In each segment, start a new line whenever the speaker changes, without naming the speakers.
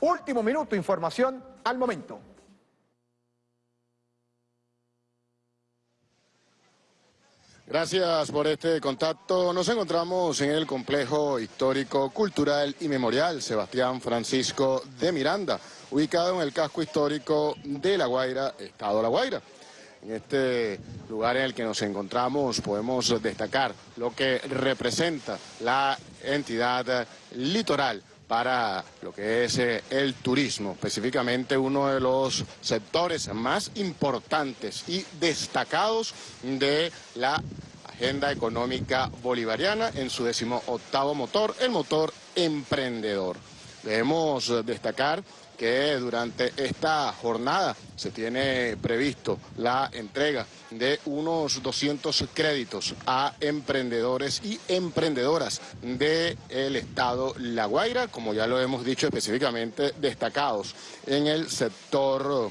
Último minuto, información al momento.
Gracias por este contacto. Nos encontramos en el complejo histórico, cultural y memorial Sebastián Francisco de Miranda, ubicado en el casco histórico de La Guaira, Estado La Guaira. En este lugar en el que nos encontramos podemos destacar lo que representa la entidad litoral para lo que es eh, el turismo, específicamente uno de los sectores más importantes y destacados de la agenda económica bolivariana en su decimoctavo motor, el motor emprendedor. Debemos destacar que durante esta jornada se tiene previsto la entrega de unos 200 créditos a emprendedores y emprendedoras del estado La Guaira, como ya lo hemos dicho específicamente, destacados en el sector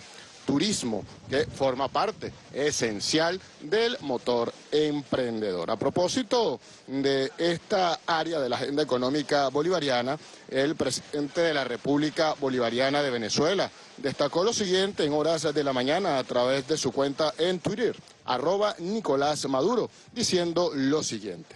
turismo, que forma parte esencial del motor emprendedor. A propósito de esta área de la agenda económica bolivariana, el presidente de la República Bolivariana de Venezuela destacó lo siguiente en horas de la mañana a través de su cuenta en Twitter, arroba Nicolás Maduro, diciendo lo siguiente.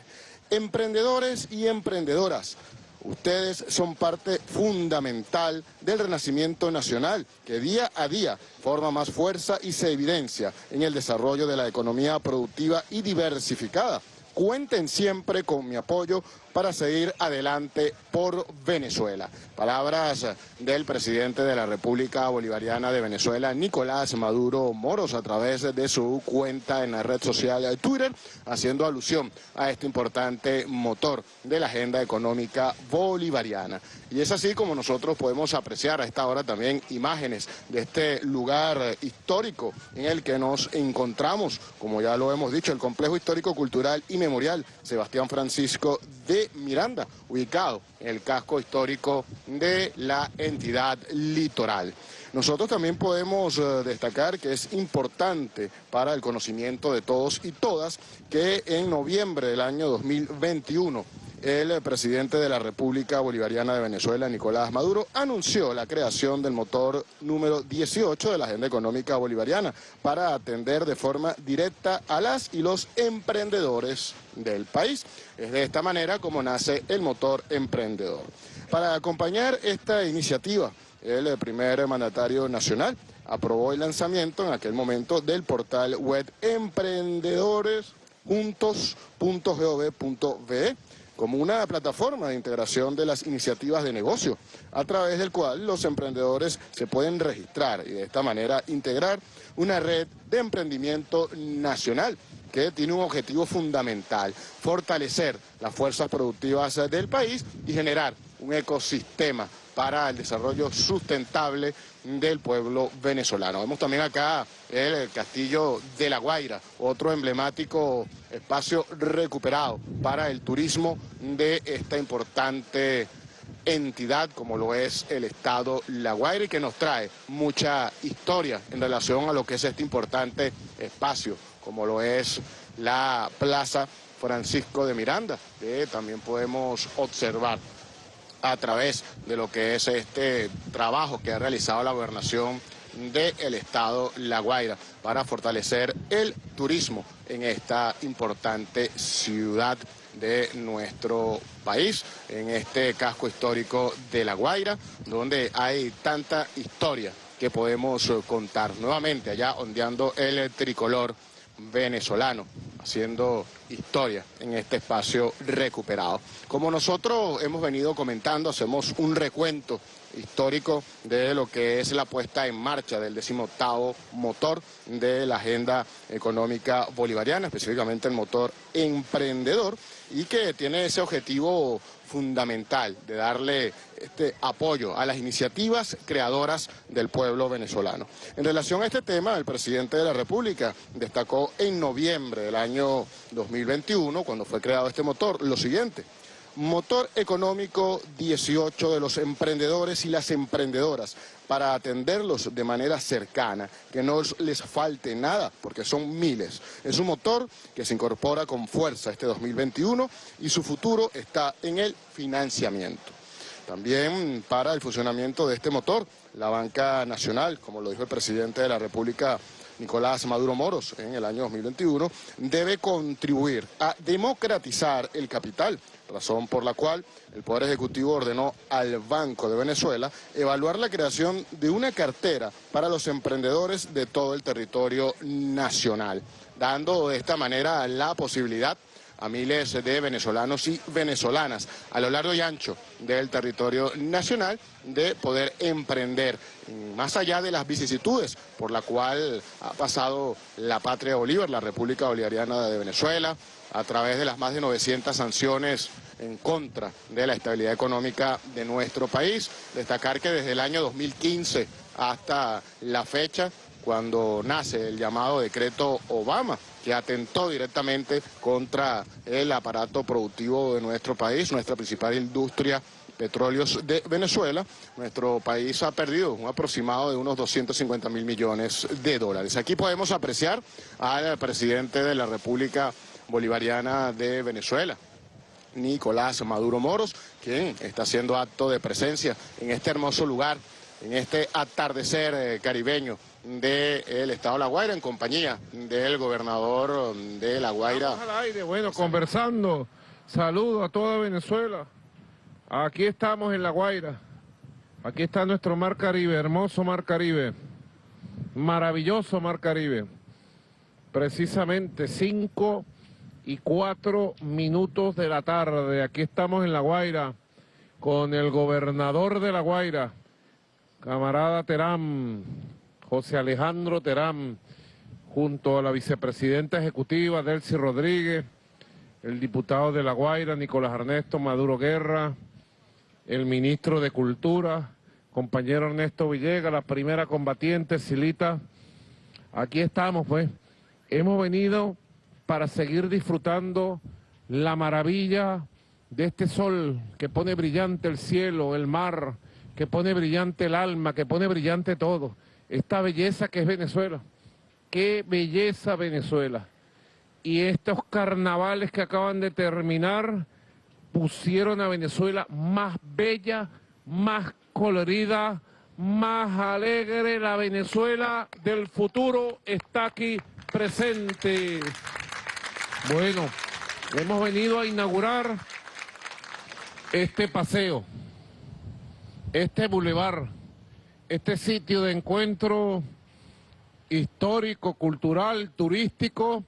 Emprendedores y emprendedoras, Ustedes son parte fundamental del renacimiento nacional que día a día forma más fuerza y se evidencia en el desarrollo de la economía productiva y diversificada. Cuenten siempre con mi apoyo para seguir adelante por Venezuela. Palabras del presidente de la República Bolivariana de Venezuela, Nicolás Maduro Moros, a través de su cuenta en la red social Twitter, haciendo alusión a este importante motor de la agenda económica bolivariana. Y es así como nosotros podemos apreciar a esta hora también imágenes de este lugar histórico en el que nos encontramos, como ya lo hemos dicho, el complejo histórico cultural y memorial Sebastián Francisco de Miranda, ubicado en el casco histórico de la entidad litoral. Nosotros también podemos eh, destacar que es importante para el conocimiento de todos y todas que en noviembre del año 2021 el presidente de la República Bolivariana de Venezuela, Nicolás Maduro, anunció la creación del motor número 18 de la Agenda Económica Bolivariana para atender de forma directa a las y los emprendedores del país. Es de esta manera como nace el motor emprendedor. Para acompañar esta iniciativa, el primer mandatario nacional aprobó el lanzamiento en aquel momento del portal web emprendedores.juntos.gov.be como una plataforma de integración de las iniciativas de negocio, a través del cual los emprendedores se pueden registrar y de esta manera integrar una red de emprendimiento nacional que tiene un objetivo fundamental, fortalecer las fuerzas productivas del país y generar un ecosistema para el desarrollo sustentable del pueblo venezolano. Vemos también acá el Castillo de La Guaira, otro emblemático espacio recuperado para el turismo de esta importante entidad como lo es el Estado La Guaira y que nos trae mucha historia en relación a lo que es este importante espacio como lo es la Plaza Francisco de Miranda, que también podemos observar a través de lo que es este trabajo que ha realizado la gobernación del estado La Guaira para fortalecer el turismo en esta importante ciudad de nuestro país, en este casco histórico de La Guaira, donde hay tanta historia que podemos contar. Nuevamente allá ondeando el tricolor venezolano haciendo historia en este espacio recuperado. Como nosotros hemos venido comentando, hacemos un recuento histórico de lo que es la puesta en marcha del decimoctavo motor de la agenda económica bolivariana, específicamente el motor emprendedor, y que tiene ese objetivo fundamental de darle este apoyo a las iniciativas creadoras del pueblo venezolano. En relación a este tema, el presidente de la República destacó en noviembre del año 2021, cuando fue creado este motor, lo siguiente motor económico 18 de los emprendedores y las emprendedoras para atenderlos de manera cercana, que no les falte nada, porque son miles. Es un motor que se incorpora con fuerza este 2021 y su futuro está en el financiamiento. también para el funcionamiento de este motor. La banca nacional, como lo dijo el presidente de la República, Nicolás Maduro Moros, en el año 2021, debe contribuir a democratizar el capital, razón por la cual el Poder Ejecutivo ordenó al Banco de Venezuela evaluar la creación de una cartera para los emprendedores de todo el territorio nacional, dando de esta manera la posibilidad a miles de venezolanos y venezolanas a lo largo y ancho del territorio nacional de poder emprender más allá de las vicisitudes por la cual ha pasado la patria Bolívar, la República Bolivariana de Venezuela, a través de las más de 900 sanciones en contra de la estabilidad económica de nuestro país. Destacar que desde el año 2015 hasta la fecha cuando nace el llamado decreto Obama, que atentó directamente contra el aparato productivo de nuestro país, nuestra principal industria petróleos de Venezuela, nuestro país ha perdido un aproximado de unos 250 mil millones de dólares. Aquí podemos apreciar al presidente de la República Bolivariana de Venezuela, Nicolás Maduro Moros, quien está haciendo acto de presencia en este hermoso lugar, en este atardecer eh, caribeño del estado de La Guaira en compañía del gobernador de La Guaira.
Vamos al aire, bueno, conversando. Saludo a toda Venezuela. Aquí estamos en La Guaira. Aquí está nuestro Mar Caribe, hermoso Mar Caribe. Maravilloso Mar Caribe. Precisamente cinco y cuatro minutos de la tarde. Aquí estamos en La Guaira con el gobernador de La Guaira, camarada Terán, José Alejandro Terán, junto a la vicepresidenta ejecutiva Delcy Rodríguez, el diputado de La Guaira, Nicolás Ernesto Maduro Guerra, el ministro de Cultura, compañero Ernesto Villegas, la primera combatiente, Silita. Aquí estamos, pues. Hemos venido para seguir disfrutando la maravilla de este sol que pone brillante el cielo, el mar, que pone brillante el alma, que pone brillante todo esta belleza que es Venezuela. Qué belleza Venezuela. Y estos carnavales que acaban de terminar pusieron a Venezuela más bella, más colorida, más alegre. La Venezuela del futuro está aquí presente. Bueno, hemos venido a inaugurar este paseo, este bulevar este sitio de encuentro histórico, cultural, turístico,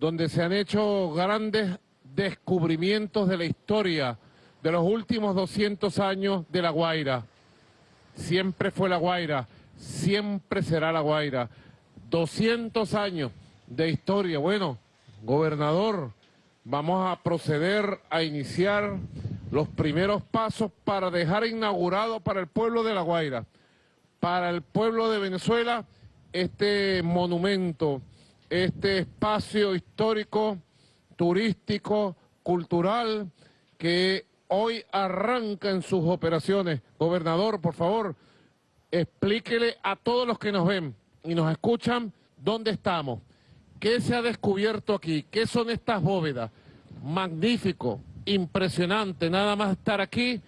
donde se han hecho grandes descubrimientos de la historia de los últimos 200 años de La Guaira. Siempre fue La Guaira, siempre será La Guaira. 200 años de historia. Bueno, gobernador, vamos a proceder a iniciar los primeros pasos para dejar inaugurado para el pueblo de La Guaira para el pueblo de Venezuela este monumento, este espacio histórico, turístico, cultural, que hoy arranca en sus operaciones. Gobernador, por favor, explíquele a todos los que nos ven y nos escuchan dónde estamos, qué se ha descubierto aquí, qué son estas bóvedas. Magnífico, impresionante, nada más estar aquí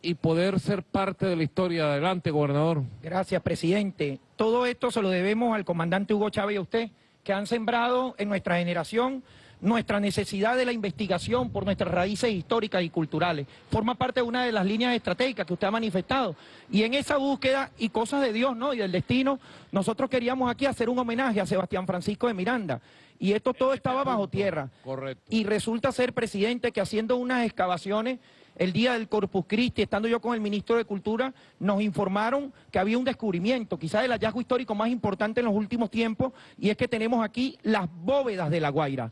y poder ser parte de la historia. Adelante, gobernador.
Gracias, presidente. Todo esto se lo debemos al comandante Hugo Chávez y a usted, que han sembrado en nuestra generación nuestra necesidad de la investigación por nuestras raíces históricas y culturales. Forma parte de una de las líneas estratégicas que usted ha manifestado. Y en esa búsqueda y cosas de Dios ¿no? y del destino, nosotros queríamos aquí hacer un homenaje a Sebastián Francisco de Miranda. Y esto todo estaba bajo tierra.
Correcto.
Y resulta ser, presidente, que haciendo unas excavaciones el día del Corpus Christi, estando yo con el ministro de Cultura, nos informaron que había un descubrimiento, quizás el hallazgo histórico más importante en los últimos tiempos, y es que tenemos aquí las bóvedas de La Guaira.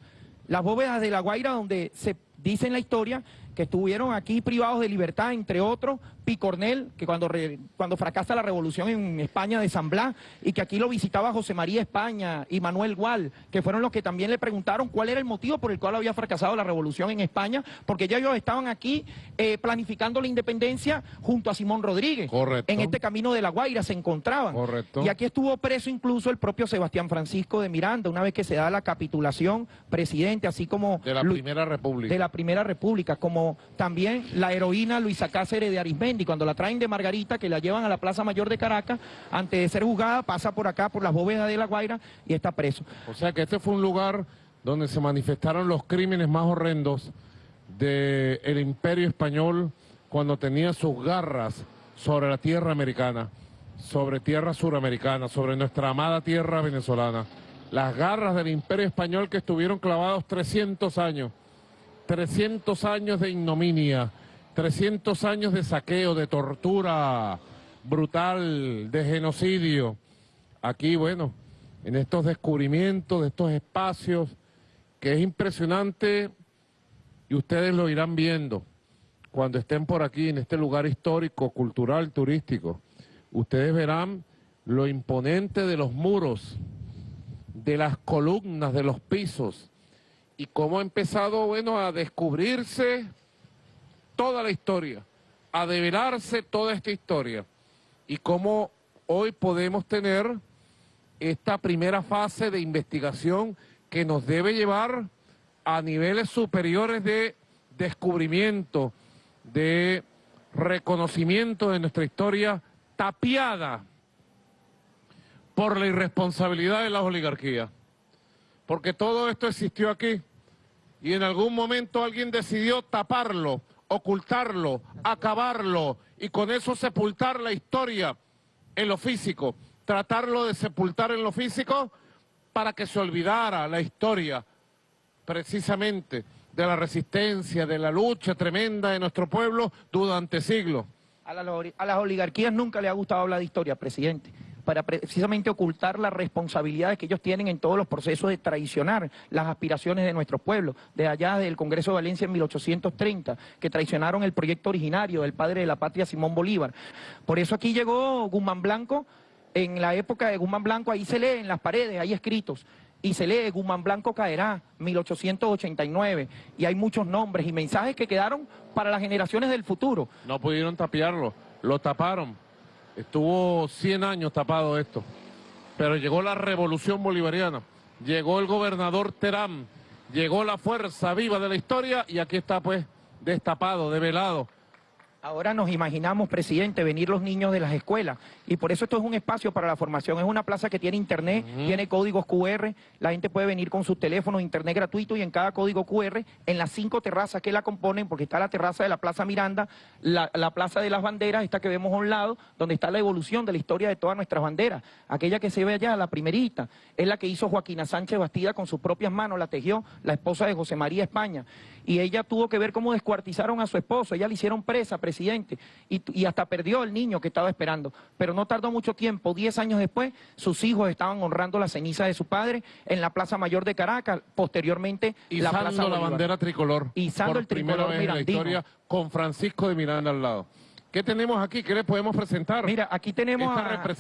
Las bóvedas de La Guaira donde se dice en la historia que estuvieron aquí privados de libertad, entre otros, Picornel, que cuando, cuando fracasa la revolución en España de San Blas, y que aquí lo visitaba José María España y Manuel Gual, que fueron los que también le preguntaron cuál era el motivo por el cual había fracasado la revolución en España, porque ya ellos estaban aquí eh, planificando la independencia junto a Simón Rodríguez.
Correcto.
En este camino de La Guaira se encontraban.
Correcto.
Y aquí estuvo preso incluso el propio Sebastián Francisco de Miranda, una vez que se da la capitulación, presidente, así como...
De la Primera República.
De la Primera República, como también la heroína Luisa Cáceres de Arismendi, cuando la traen de Margarita, que la llevan a la Plaza Mayor de Caracas, antes de ser juzgada, pasa por acá, por las bóvedas de La Guaira y está preso.
O sea que este fue un lugar donde se manifestaron los crímenes más horrendos del imperio español cuando tenía sus garras sobre la tierra americana, sobre tierra suramericana, sobre nuestra amada tierra venezolana. Las garras del imperio español que estuvieron clavados 300 años, 300 años de ignominia, 300 años de saqueo, de tortura brutal, de genocidio. Aquí, bueno, en estos descubrimientos, de estos espacios, que es impresionante y ustedes lo irán viendo cuando estén por aquí en este lugar histórico, cultural, turístico. Ustedes verán lo imponente de los muros, de las columnas, de los pisos y cómo ha empezado, bueno, a descubrirse toda la historia, a develarse toda esta historia y cómo hoy podemos tener esta primera fase de investigación que nos debe llevar a niveles superiores de descubrimiento, de reconocimiento de nuestra historia tapiada por la irresponsabilidad de las oligarquías. Porque todo esto existió aquí. Y en algún momento alguien decidió taparlo, ocultarlo, acabarlo y con eso sepultar la historia en lo físico, tratarlo de sepultar en lo físico para que se olvidara la historia precisamente de la resistencia, de la lucha tremenda de nuestro pueblo durante siglos.
A, las oligarquías nunca le ha gustado hablar de historia, presidente, para precisamente ocultar las responsabilidades que ellos tienen en todos los procesos de traicionar las aspiraciones de nuestro pueblo, de allá del Congreso de Valencia en 1830, que traicionaron el proyecto originario del padre de la patria, Simón Bolívar. Por eso aquí llegó Guzmán Blanco, en la época de Guzmán Blanco, ahí se lee en las paredes, hay escritos, y se lee Guzmán Blanco caerá, 1889, y hay muchos nombres y mensajes que quedaron para las generaciones del futuro.
No pudieron tapiarlo, lo taparon, estuvo 100 años tapado esto, pero llegó la revolución bolivariana, llegó el gobernador Terán, llegó la fuerza viva de la historia y aquí está pues destapado, develado
Ahora nos imaginamos, presidente, venir los niños de las escuelas y por eso esto es un espacio para la formación. Es una plaza que tiene internet, tiene códigos QR, la gente puede venir con sus teléfonos, internet gratuito y en cada código QR, en las cinco terrazas que la componen, porque está la terraza de la Plaza Miranda, la, Plaza de las Banderas, esta que vemos a un lado, donde está la evolución de la historia de todas nuestras banderas. Aquella que se ve allá, la primerita, es la que hizo Joaquina Sánchez Bastida con sus propias manos, la tejió la esposa de José María España. Y ella tuvo que ver cómo descuartizaron a su esposo, ella le hicieron presa, presidente y, hasta perdió el niño que estaba esperando. Pero no tardó mucho tiempo, diez años después, sus hijos estaban honrando la ceniza de su padre en la Plaza Mayor de Caracas, posteriormente
la
Plaza
la bandera tricolor.
Izando
por
el tricolor
primera vez en la historia con Francisco de Miranda al lado. ¿Qué tenemos aquí? ¿Qué le podemos presentar?
Mira, aquí tenemos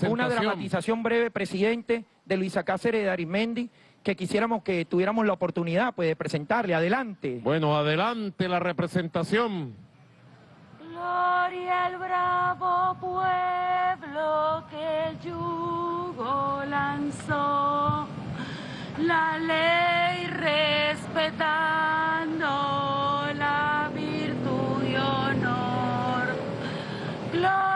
una dramatización breve, presidente, de Luisa Cáceres de Arismendi, que quisiéramos que tuviéramos la oportunidad pues, de presentarle. Adelante.
Bueno, adelante la representación.
Gloria al bravo pueblo que el yugo lanzó, la ley respetando la virtud y honor. Gloria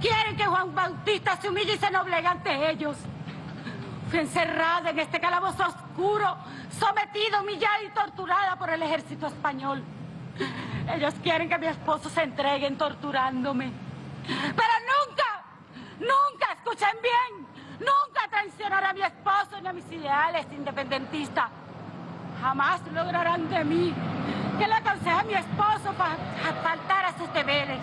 quieren que Juan Bautista se humille y se noblegue ante ellos. Fui encerrada en este calabozo oscuro, sometida, humillada y torturada por el ejército español. Ellos quieren que mi esposo se entregue torturándome. Pero nunca, nunca, escuchen bien, nunca traicionará a mi esposo ni a mis ideales independentistas. Jamás lograrán de mí que le aconseje a mi esposo para faltar a sus deberes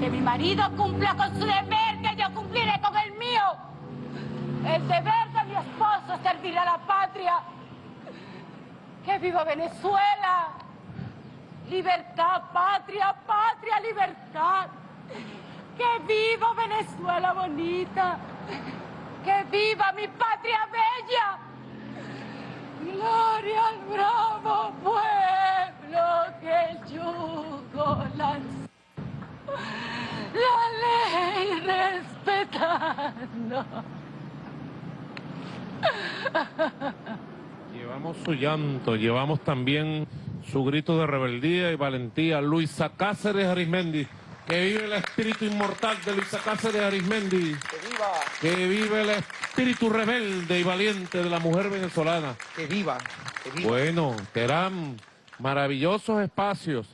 que mi marido cumpla con su deber, que yo cumpliré con el mío. El deber de mi esposo es servir a la patria. ¡Que viva Venezuela! Libertad, patria, patria, libertad. ¡Que viva Venezuela bonita! ¡Que viva mi patria bella! Gloria al bravo pueblo que el yugo lanzó. La ley respetando.
Llevamos su llanto, llevamos también su grito de rebeldía y valentía. Luisa Cáceres Arismendi, que vive el espíritu inmortal de Luisa Cáceres Arismendi.
¡Que viva!
Que vive el espíritu rebelde y valiente de la mujer venezolana.
¡Que viva! ¡Que viva!
Bueno, serán maravillosos espacios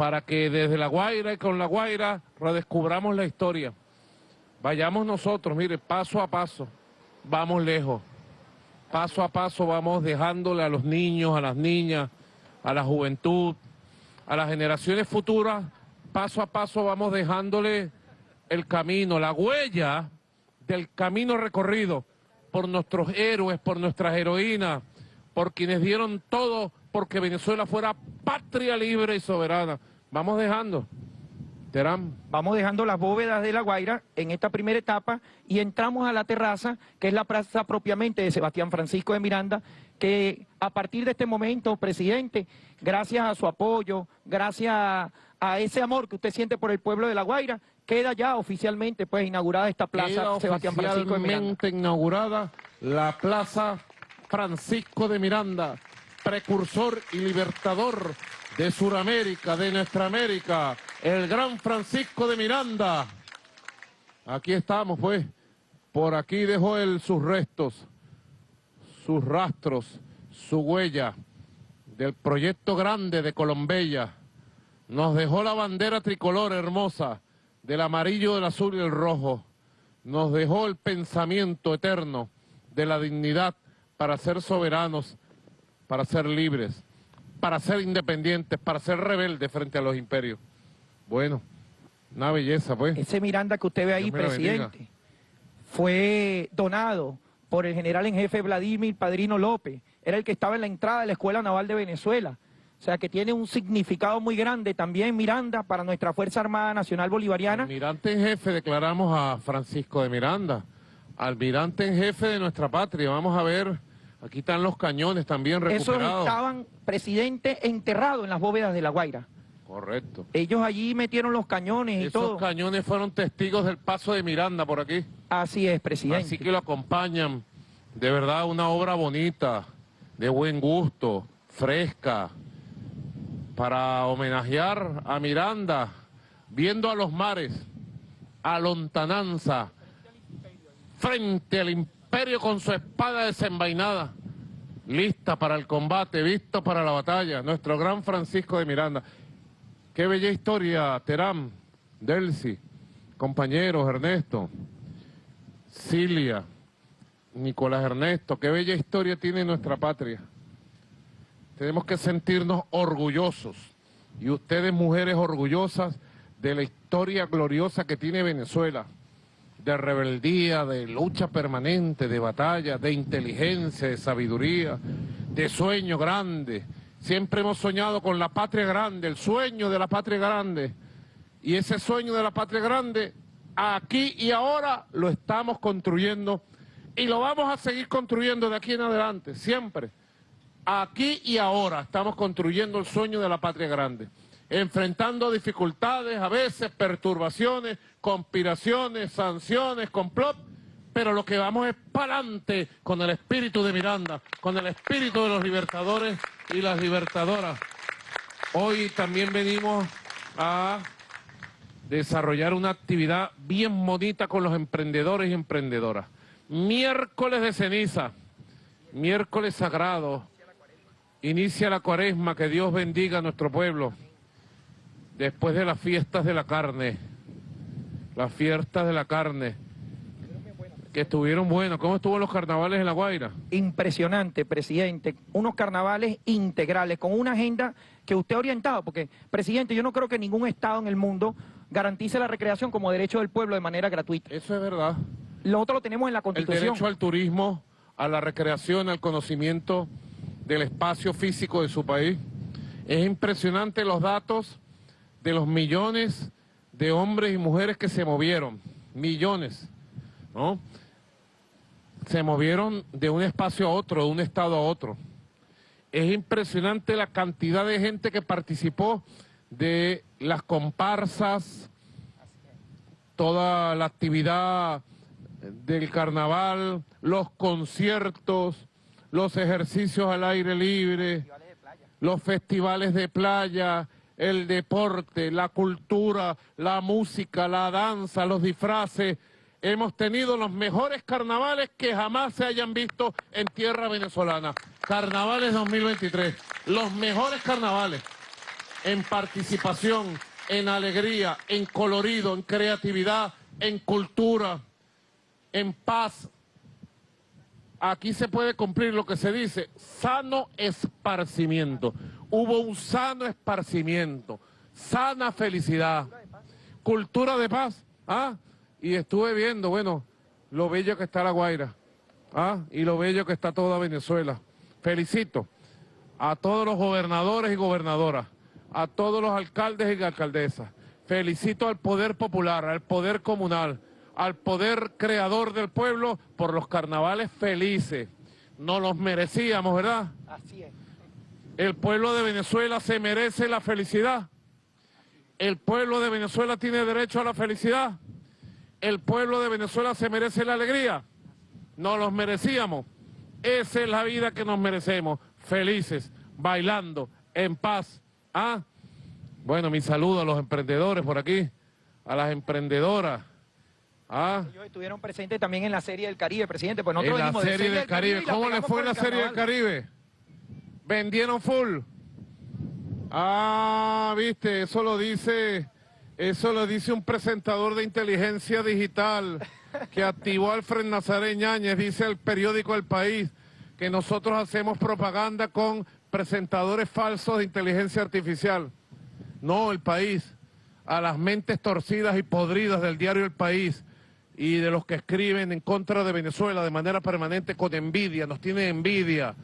para que desde La Guaira y con La Guaira redescubramos la historia. Vayamos nosotros, mire, paso a paso, vamos lejos. Paso a paso vamos dejándole a los niños, a las niñas, a la juventud, a las generaciones futuras, paso a paso vamos dejándole el camino, la huella del camino recorrido por nuestros héroes, por nuestras heroínas, por quienes dieron todo porque Venezuela fuera patria libre y soberana. Vamos dejando. Terán.
Vamos dejando las bóvedas de La Guaira en esta primera etapa y entramos a la terraza, que es la plaza propiamente de Sebastián Francisco de Miranda, que a partir de este momento, presidente, gracias a su apoyo, gracias a, ese amor que usted siente por el pueblo de La Guaira, queda ya oficialmente pues inaugurada esta plaza
Queda
Sebastián Francisco de Miranda.
oficialmente inaugurada la Plaza Francisco de Miranda, precursor y libertador de Suramérica, de nuestra América, el gran Francisco de Miranda. Aquí estamos, pues. Por aquí dejó él sus restos, sus rastros, su huella del proyecto grande de Colombella. Nos dejó la bandera tricolor hermosa del amarillo, del azul y el rojo. Nos dejó el pensamiento eterno de la dignidad para ser soberanos, para ser libres para ser independientes, para ser rebeldes frente a los imperios. Bueno, una belleza, pues.
Ese Miranda que usted ve ahí, presidente, fue donado por el general en jefe Vladimir Padrino López. Era el que estaba en la entrada de la Escuela Naval de Venezuela. O sea que tiene un significado muy grande también Miranda para nuestra Fuerza Armada Nacional Bolivariana.
Almirante en jefe declaramos a Francisco de Miranda, almirante en jefe de nuestra patria. Vamos a ver, aquí están los cañones también
Esos
recuperados.
estaban, presidente, enterrados en las bóvedas de La Guaira.
Correcto.
Ellos allí metieron los cañones y
Esos
todo.
cañones fueron testigos del paso de Miranda por aquí.
Así es, presidente.
Así que lo acompañan. De verdad, una obra bonita, de buen gusto, fresca, para homenajear a Miranda, viendo a los mares, a lontananza, frente al imperio con su espada desenvainada, lista para el combate, visto para la batalla, nuestro gran Francisco de Miranda. Qué bella historia, Terán, Delcy, compañeros, Ernesto. Cilia, Nicolás Ernesto, qué bella historia tiene nuestra patria. Tenemos que sentirnos orgullosos, y ustedes mujeres orgullosas de la historia gloriosa que tiene Venezuela, de rebeldía, de lucha permanente, de batalla, de inteligencia, de sabiduría, de sueño grande. Siempre hemos soñado con la patria grande, el sueño de la patria grande. Y ese sueño de la patria grande, aquí y ahora lo estamos construyendo y lo vamos a seguir construyendo de aquí en adelante, siempre. Aquí y ahora estamos construyendo el sueño de la patria grande, enfrentando dificultades, a veces perturbaciones, conspiraciones, sanciones, complot, pero lo que vamos es para adelante con el espíritu de Miranda, con el espíritu de los libertadores y las libertadoras. Hoy también venimos a desarrollar una actividad bien bonita con los emprendedores y emprendedoras. Miércoles de ceniza, miércoles sagrado, inicia la cuaresma, que Dios bendiga a nuestro pueblo, después de las fiestas de la carne, las fiestas de la carne, que estuvieron buenas. ¿Cómo estuvo los carnavales en La Guaira?
Impresionante, presidente. Unos carnavales integrales, con una agenda que usted ha orientado, porque, presidente, yo no creo que ningún Estado en el mundo garantice la recreación como derecho del pueblo de manera gratuita.
Eso es verdad.
Lo otro lo tenemos en la
El
Constitución.
derecho al turismo, a la recreación, al conocimiento del espacio físico de su país. Es impresionante los datos de los millones de hombres y mujeres que se movieron. Millones, ¿no? se movieron de un espacio a otro, de un estado a otro. Es impresionante la cantidad de gente que participó de las comparsas, toda la actividad del carnaval, los conciertos, los ejercicios al aire libre, los festivales de playa, el deporte, la cultura, la música, la danza, los disfraces. Hemos tenido los mejores carnavales que jamás se hayan visto en tierra venezolana. Carnavales 2023, los mejores carnavales en participación, en alegría, en colorido, en creatividad, en cultura, en paz. Aquí se puede cumplir lo que se dice, sano esparcimiento. Hubo un sano esparcimiento, sana felicidad, cultura de paz. ¿ah? Y estuve viendo, bueno, lo bello que está La Guaira ¿ah? y lo bello que está toda Venezuela. Felicito a todos los gobernadores y gobernadoras, a todos los alcaldes y alcaldesas. Felicito al poder popular, al poder comunal, al poder creador del pueblo por los carnavales felices. No los merecíamos, ¿verdad?
Así es.
El pueblo de Venezuela se merece la felicidad. El pueblo de Venezuela tiene derecho a la felicidad. El pueblo de Venezuela se merece la alegría. No los merecíamos. Esa es la vida que nos merecemos. Felices, bailando, en paz. ¿Ah? Bueno, mi saludo a los emprendedores por aquí, a las emprendedoras. Ah,
Ellos estuvieron presentes también en la Serie del Caribe, presidente. Pues
en
nosotros
la
venimos de
Serie del Caribe.
la
¿Cómo le fue en la Serie del. Caribe? ¿Vendieron full? Ah, viste, eso lo dice, eso lo dice un presentador de inteligencia digital que activó Alfred Nazaret Ñáñez, dice el periódico El País, que nosotros hacemos propaganda con presentadores falsos de inteligencia artificial. No, El País, a las mentes torcidas y podridas del diario El País y de los que escriben en contra de Venezuela de manera permanente con envidia, nos tienen envidia,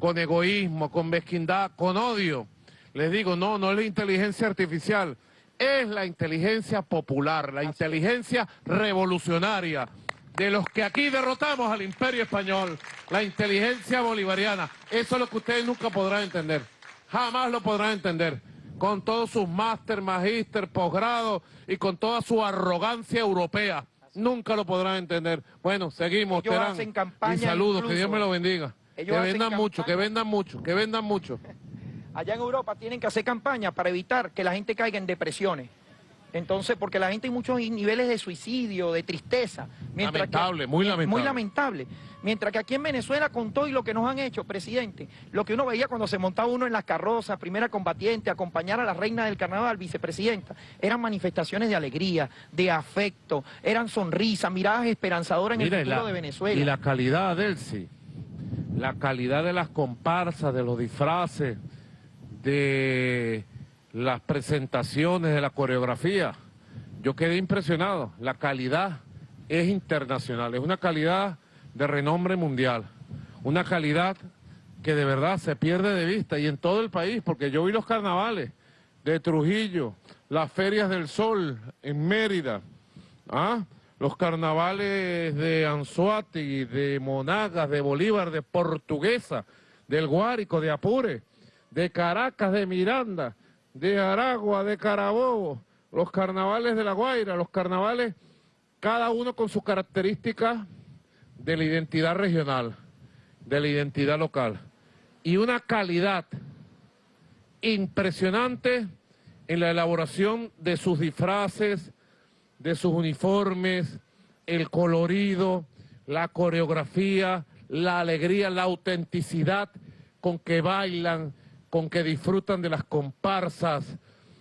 con egoísmo, con mezquindad, con odio. Les digo, no, no es la inteligencia artificial, es la inteligencia popular, la inteligencia revolucionaria de los que aquí derrotamos al imperio español, la inteligencia bolivariana. Eso es lo que ustedes nunca podrán entender, jamás lo podrán entender, con todos sus máster, magíster, posgrado y con toda su arrogancia europea. Nunca lo podrán entender. Bueno, seguimos,
Ellos
Terán.
hacen campaña
Y saludos, que. Dios me lo bendiga.
Ellos
que vendan mucho, que vendan mucho, que vendan mucho.
Allá en Europa tienen que hacer campaña para evitar que la gente caiga en depresiones. Entonces, porque la gente hay muchos niveles de suicidio, de tristeza. Mientras que-
Lamentable, muy lamentable.
Muy lamentable. Mientras que aquí en Venezuela, con todo y lo que nos han hecho, presidente, lo que uno veía cuando se montaba uno en las carrozas, primera combatiente, acompañar a la reina del carnaval, vicepresidenta, eran manifestaciones de alegría, de afecto, eran sonrisas, miradas esperanzadoras en
Mira,
el futuro
la-
de Venezuela.
Y la calidad, Delcy, la calidad de las comparsas, de los disfraces, de las presentaciones, de la coreografía. Yo quedé impresionado. La calidad es internacional, es una calidad de renombre mundial, una calidad que de verdad se pierde de vista y en todo el país, porque yo vi los carnavales de Trujillo, las ferias del sol en Mérida, ¿ah? los carnavales de Anzuategui, de Monagas, de Bolívar, de Portuguesa, del Guárico, de Apure, de Caracas, de Miranda, de Aragua, de Carabobo, los carnavales de La Guaira, los carnavales, cada uno con sus características de la identidad regional, de la identidad local, y una calidad impresionante en la elaboración de sus disfraces, de sus uniformes, el colorido, la coreografía, la alegría, la autenticidad con que bailan, con que disfrutan de las comparsas.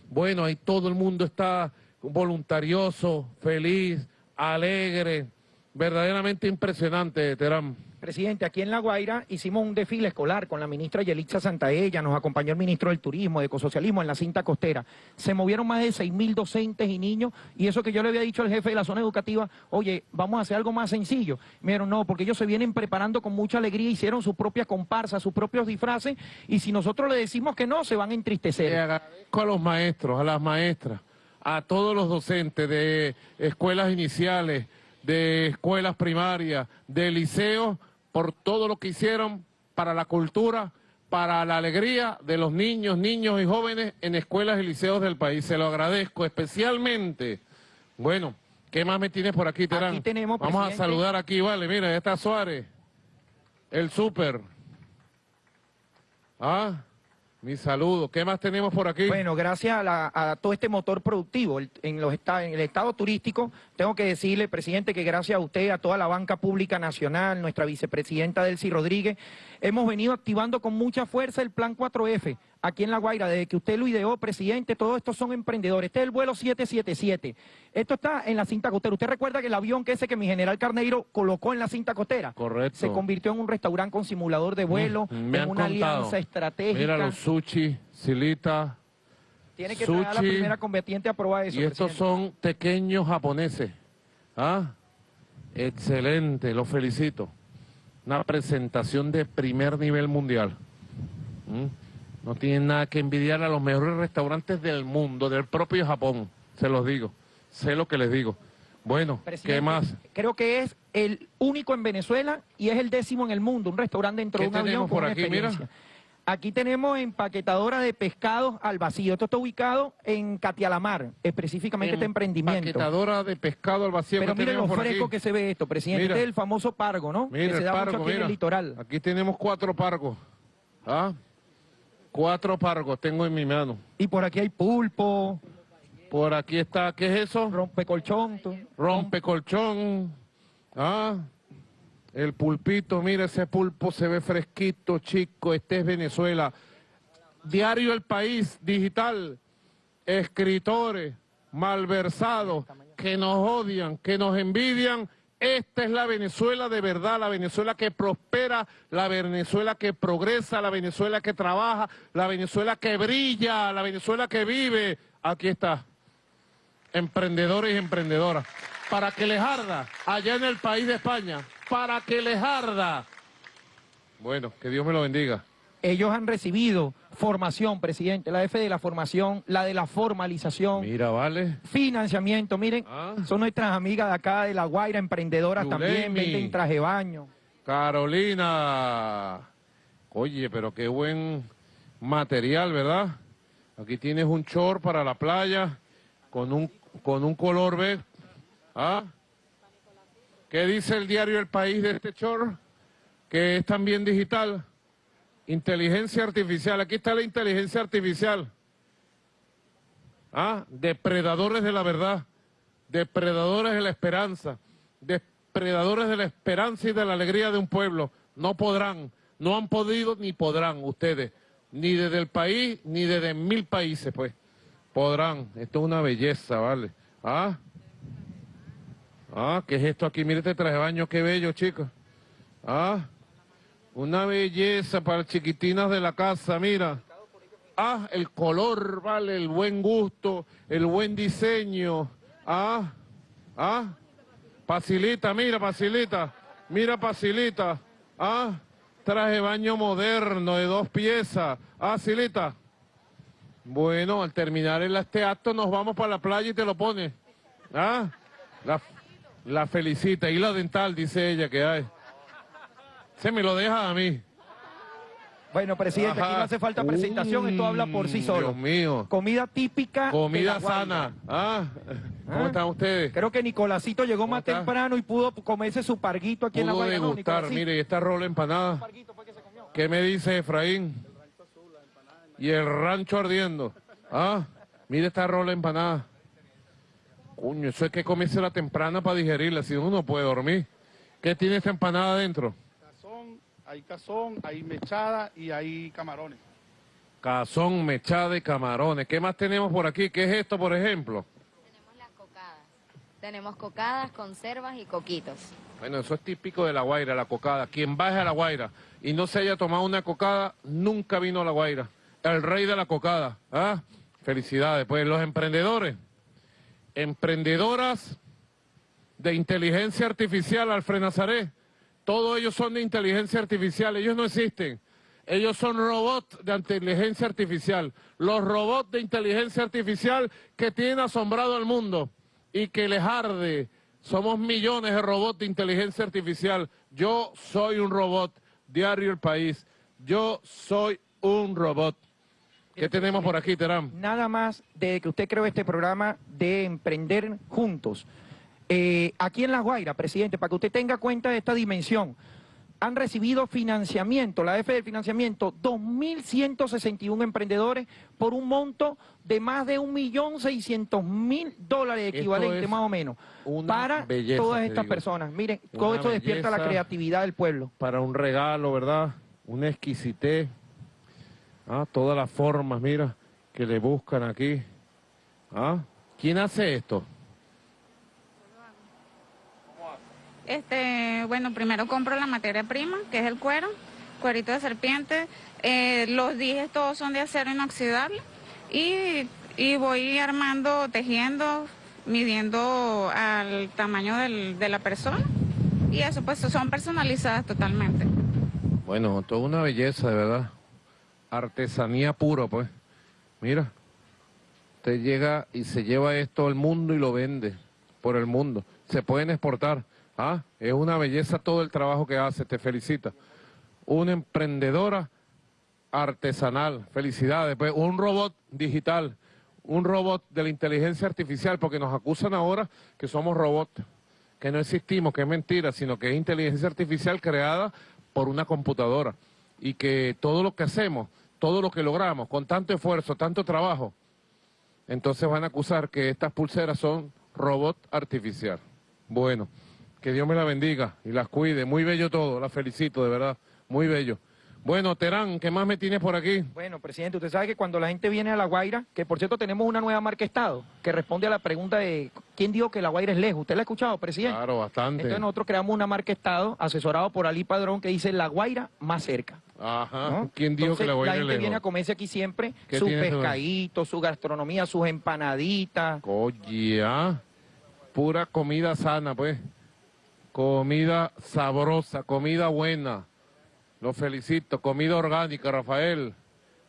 Bueno, ahí todo el mundo está voluntarioso, feliz, alegre, verdaderamente impresionante, Terán.
Presidente, aquí en La Guaira hicimos un desfile escolar con la ministra Yelitza Santaella, nos acompañó el ministro del Turismo, de Ecosocialismo en la cinta costera. Se movieron más de 6.000 docentes y niños y eso que yo le había dicho al jefe de la zona educativa, oye, vamos a hacer algo más sencillo. Me dijeron, no, porque ellos se vienen preparando con mucha alegría, hicieron sus propias comparsas, sus propios disfraces y si nosotros le decimos que no, se van a
Le
entristecer.
agradezco a los maestros, a las maestras, a todos los docentes de escuelas iniciales, de escuelas primarias, de liceos, por todo lo que hicieron para la cultura, para la alegría de los niños, niños y jóvenes en escuelas y liceos del país. Se lo agradezco especialmente. Bueno, ¿qué más me tienes por aquí, Terán?
Aquí tenemos,
Vamos a saludar aquí, vale, mira, ya está Suárez, el súper. Ah, mi saludo. ¿Qué más tenemos por aquí?
Bueno, gracias a, la- a todo este motor productivo el- en, los en el estado turístico, tengo que decirle, presidente, que gracias a usted, a toda la banca pública nacional, nuestra vicepresidenta Delcy Rodríguez, hemos venido activando con mucha fuerza el plan 4F aquí en La Guaira, desde que usted lo ideó, presidente, todos estos son emprendedores. Este es el vuelo 777. Esto está en la cinta costera. ¿Usted recuerda que el avión que ese que mi general Carneiro colocó en la cinta costera?
Correcto.
Se convirtió en un restaurante con simulador de vuelo,
Mm, me
en una
contado.
alianza estratégica.
Mira los sushi, silita,
Tiene que traer a la
sushi,
primera combatiente a probar eso.
y estos
presidente.
son pequeños japoneses. ¿Ah? Excelente, los felicito. Una presentación de primer nivel mundial. ¿Mm? No tienen nada que envidiar a los mejores restaurantes del mundo, del propio Japón, se los digo. Sé lo que les digo. Bueno, ¿qué
Presidente,
más?
Creo que es el único en Venezuela y es el décimo en el mundo, un restaurante dentro
¿Qué
de un avión con
por
una
aquí? Mira.
Aquí tenemos empaquetadora de pescados al vacío. Esto está ubicado en Catialamar, específicamente este emprendimiento.
Paquetadora de pescado al vacío
Pero
que
mire lo fresco
aquí.
que se ve esto, presidente.
Mira.
Este es el famoso pargo, ¿no?
Mira
que se
el
da mucho
pargo,
aquí en el litoral.
Aquí tenemos cuatro pargos. ¿Ah? Cuatro pargos tengo en mi mano.
Y por aquí hay pulpo,
Por aquí está, ¿qué es eso?
rompecolchón.
Rompecolchón. Ah, el pulpito, mira ese pulpo se ve fresquito, chico, este es Venezuela. Diario El País, digital, escritores, malversados, que nos odian, que nos envidian. Esta es la Venezuela de verdad, la Venezuela que prospera, la Venezuela que progresa, la Venezuela que trabaja, la Venezuela que brilla, la Venezuela que vive. Aquí está emprendedores y emprendedoras, para que les arda allá en el país de España, para que les arda. Bueno, que Dios me lo bendiga.
Ellos han recibido formación, presidente, la F de la formación, la de la formalización.
Mira, vale.
Financiamiento, miren,
Ah.
son nuestras amigas de acá de La Guaira, emprendedoras también, venden traje baño.
Carolina. Oye, pero qué buen material, ¿verdad? Aquí tienes un short para la playa con un, con un color B. ¿Ah? ¿Qué dice el diario El País de este short? Que es también digital. Inteligencia artificial. Aquí está la inteligencia artificial. ¿Ah? Depredadores de la verdad. Depredadores de la esperanza. Depredadores de la esperanza y de la alegría de un pueblo. No podrán, no han podido ni podrán ustedes. Ni desde el país, ni desde mil países, pues. Podrán. Esto es una belleza, ¿vale? ¿Ah? Ah, ¿qué es esto aquí? Mire este traje de baño, qué bello, chicos. Ah, una belleza para chiquitinas de la casa, mira. Ah, el color, vale, el buen gusto, el buen diseño. Ah, ah, Pacilita, mira, Pacilita, mira, Pacilita. Ah, traje de baño moderno de dos piezas. Ah, Silita. Bueno, al terminar este acto nos vamos para la playa y te lo pones. Ah, la, la felicita. Y la dental, dice ella que hay. Se me lo deja a mí.
Bueno, presidente, aquí no hace falta presentación, esto habla por sí solo.
Dios mío.
Comida típica. de
Comida
La
sana. Ah, ¿cómo
Ah.
están ustedes?
Creo que Nicolásito llegó más
está?
temprano y pudo comerse su parguito aquí en la. ¿no,
degustar,
Nicolásito?
mire, y esta rola empanada. ¿Qué me dice Efraín? Y el rancho ardiendo. Ah, mire esta rola empanada. Coño, eso es que comerse la temprana para digerirla, si uno no puede dormir. ¿Qué tiene esta empanada adentro?
Cazón, hay cazón, hay mechada y hay camarones.
Cazón, mechada y camarones. ¿Qué más tenemos por aquí? ¿Qué es esto, por ejemplo?
Tenemos las cocadas. Tenemos cocadas, conservas y coquitos.
Bueno, eso es típico de La Guaira, la cocada. Quien baje a La Guaira y no se haya tomado una cocada, nunca vino a La Guaira. El rey de la cocada. ¿Ah? Felicidades. Pues los emprendedores, emprendedoras de inteligencia artificial, Alfred Nazaré, todos ellos son de inteligencia artificial, ellos no existen. Ellos son robots de inteligencia artificial. Los robots de inteligencia artificial que tienen asombrado al mundo y que les arde Somos millones de robots de inteligencia artificial. Yo soy un robot. Diario El País. Yo soy un robot. ¿Qué tenemos por aquí, Terán?
Nada más de que usted creó este programa de Emprender Juntos. Eh, aquí en La Guaira, presidente, para que usted tenga cuenta de esta dimensión, han recibido financiamiento, la F del financiamiento, 2.161 emprendedores por un monto de más de 1.600.000 dólares equivalente más o menos para
belleza,
todas estas
digo.
personas. Miren,
Una
todo esto despierta la creatividad del pueblo.
Para un regalo, ¿verdad? Una exquisitez. Ah, todas las formas, mira, que le buscan aquí. Ah, ¿quién hace esto?
Este, bueno, primero compro la materia prima, que es el cuero, cuerito de serpiente. Eh, los dijes todos son de acero inoxidable y, y voy armando, tejiendo, midiendo al tamaño del- de la persona. Y eso pues son personalizadas totalmente.
Bueno, toda una belleza, de verdad. Artesanía pura, pues. Mira, usted llega y se lleva esto al mundo y lo vende por el mundo. Se pueden exportar. Ah, es una belleza todo el trabajo que hace, te felicita. Una emprendedora artesanal, felicidades. Pues un robot digital, un robot de la inteligencia artificial, porque nos acusan ahora que somos robots, que no existimos, que es mentira, sino que es inteligencia artificial creada por una computadora. Y que todo lo que hacemos, todo lo que logramos, con tanto esfuerzo, tanto trabajo, entonces van a acusar que estas pulseras son robot artificial. Bueno, que Dios me la bendiga y las cuide. Muy bello todo, la felicito, de verdad. Muy bello. Bueno, Terán, ¿qué más me tienes por aquí?
Bueno, presidente, usted sabe que cuando la gente viene a La Guaira, que por cierto tenemos una nueva marca Estado, que responde a la pregunta de quién dijo que La Guaira es lejos. ¿Usted la ha escuchado, presidente?
Claro, bastante.
Entonces nosotros creamos una marca Estado, asesorado por Ali Padrón, que dice La Guaira más cerca.
Ajá.
¿no?
¿Quién dijo
Entonces,
que la voy a
La
ir
gente viene a
lejos?
comerse aquí siempre
¿Qué
su
tiene ese-
pescadito, su gastronomía, sus empanaditas.
Oye, ah, pura comida sana, pues. Comida sabrosa, comida buena. Lo felicito. Comida orgánica, Rafael.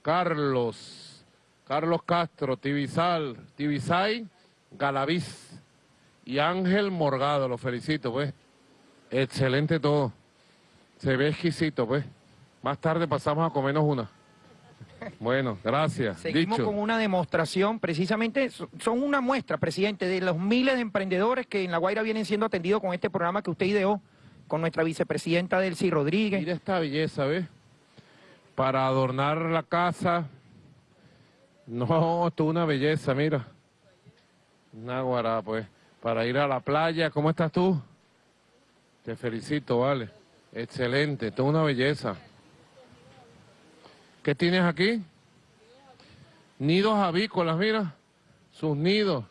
Carlos. Carlos Castro, Tibisal, Tibisay, Galaviz. Y Ángel Morgado, lo felicito, pues. Excelente todo. Se ve exquisito, pues. Más tarde pasamos a comernos una. Bueno, gracias.
Seguimos
Dicho.
con una demostración, precisamente so- son una muestra, presidente, de los miles de emprendedores que en La Guaira vienen siendo atendidos con este programa que usted ideó, con nuestra vicepresidenta Delcy Rodríguez.
Mira esta belleza, ¿ves? Para adornar la casa. No, es una belleza, mira. Una guará, pues. Para ir a la playa, ¿cómo estás tú? Te felicito, vale. Excelente, es una belleza. ¿Qué tienes aquí? Nidos avícolas, mira. Sus nidos.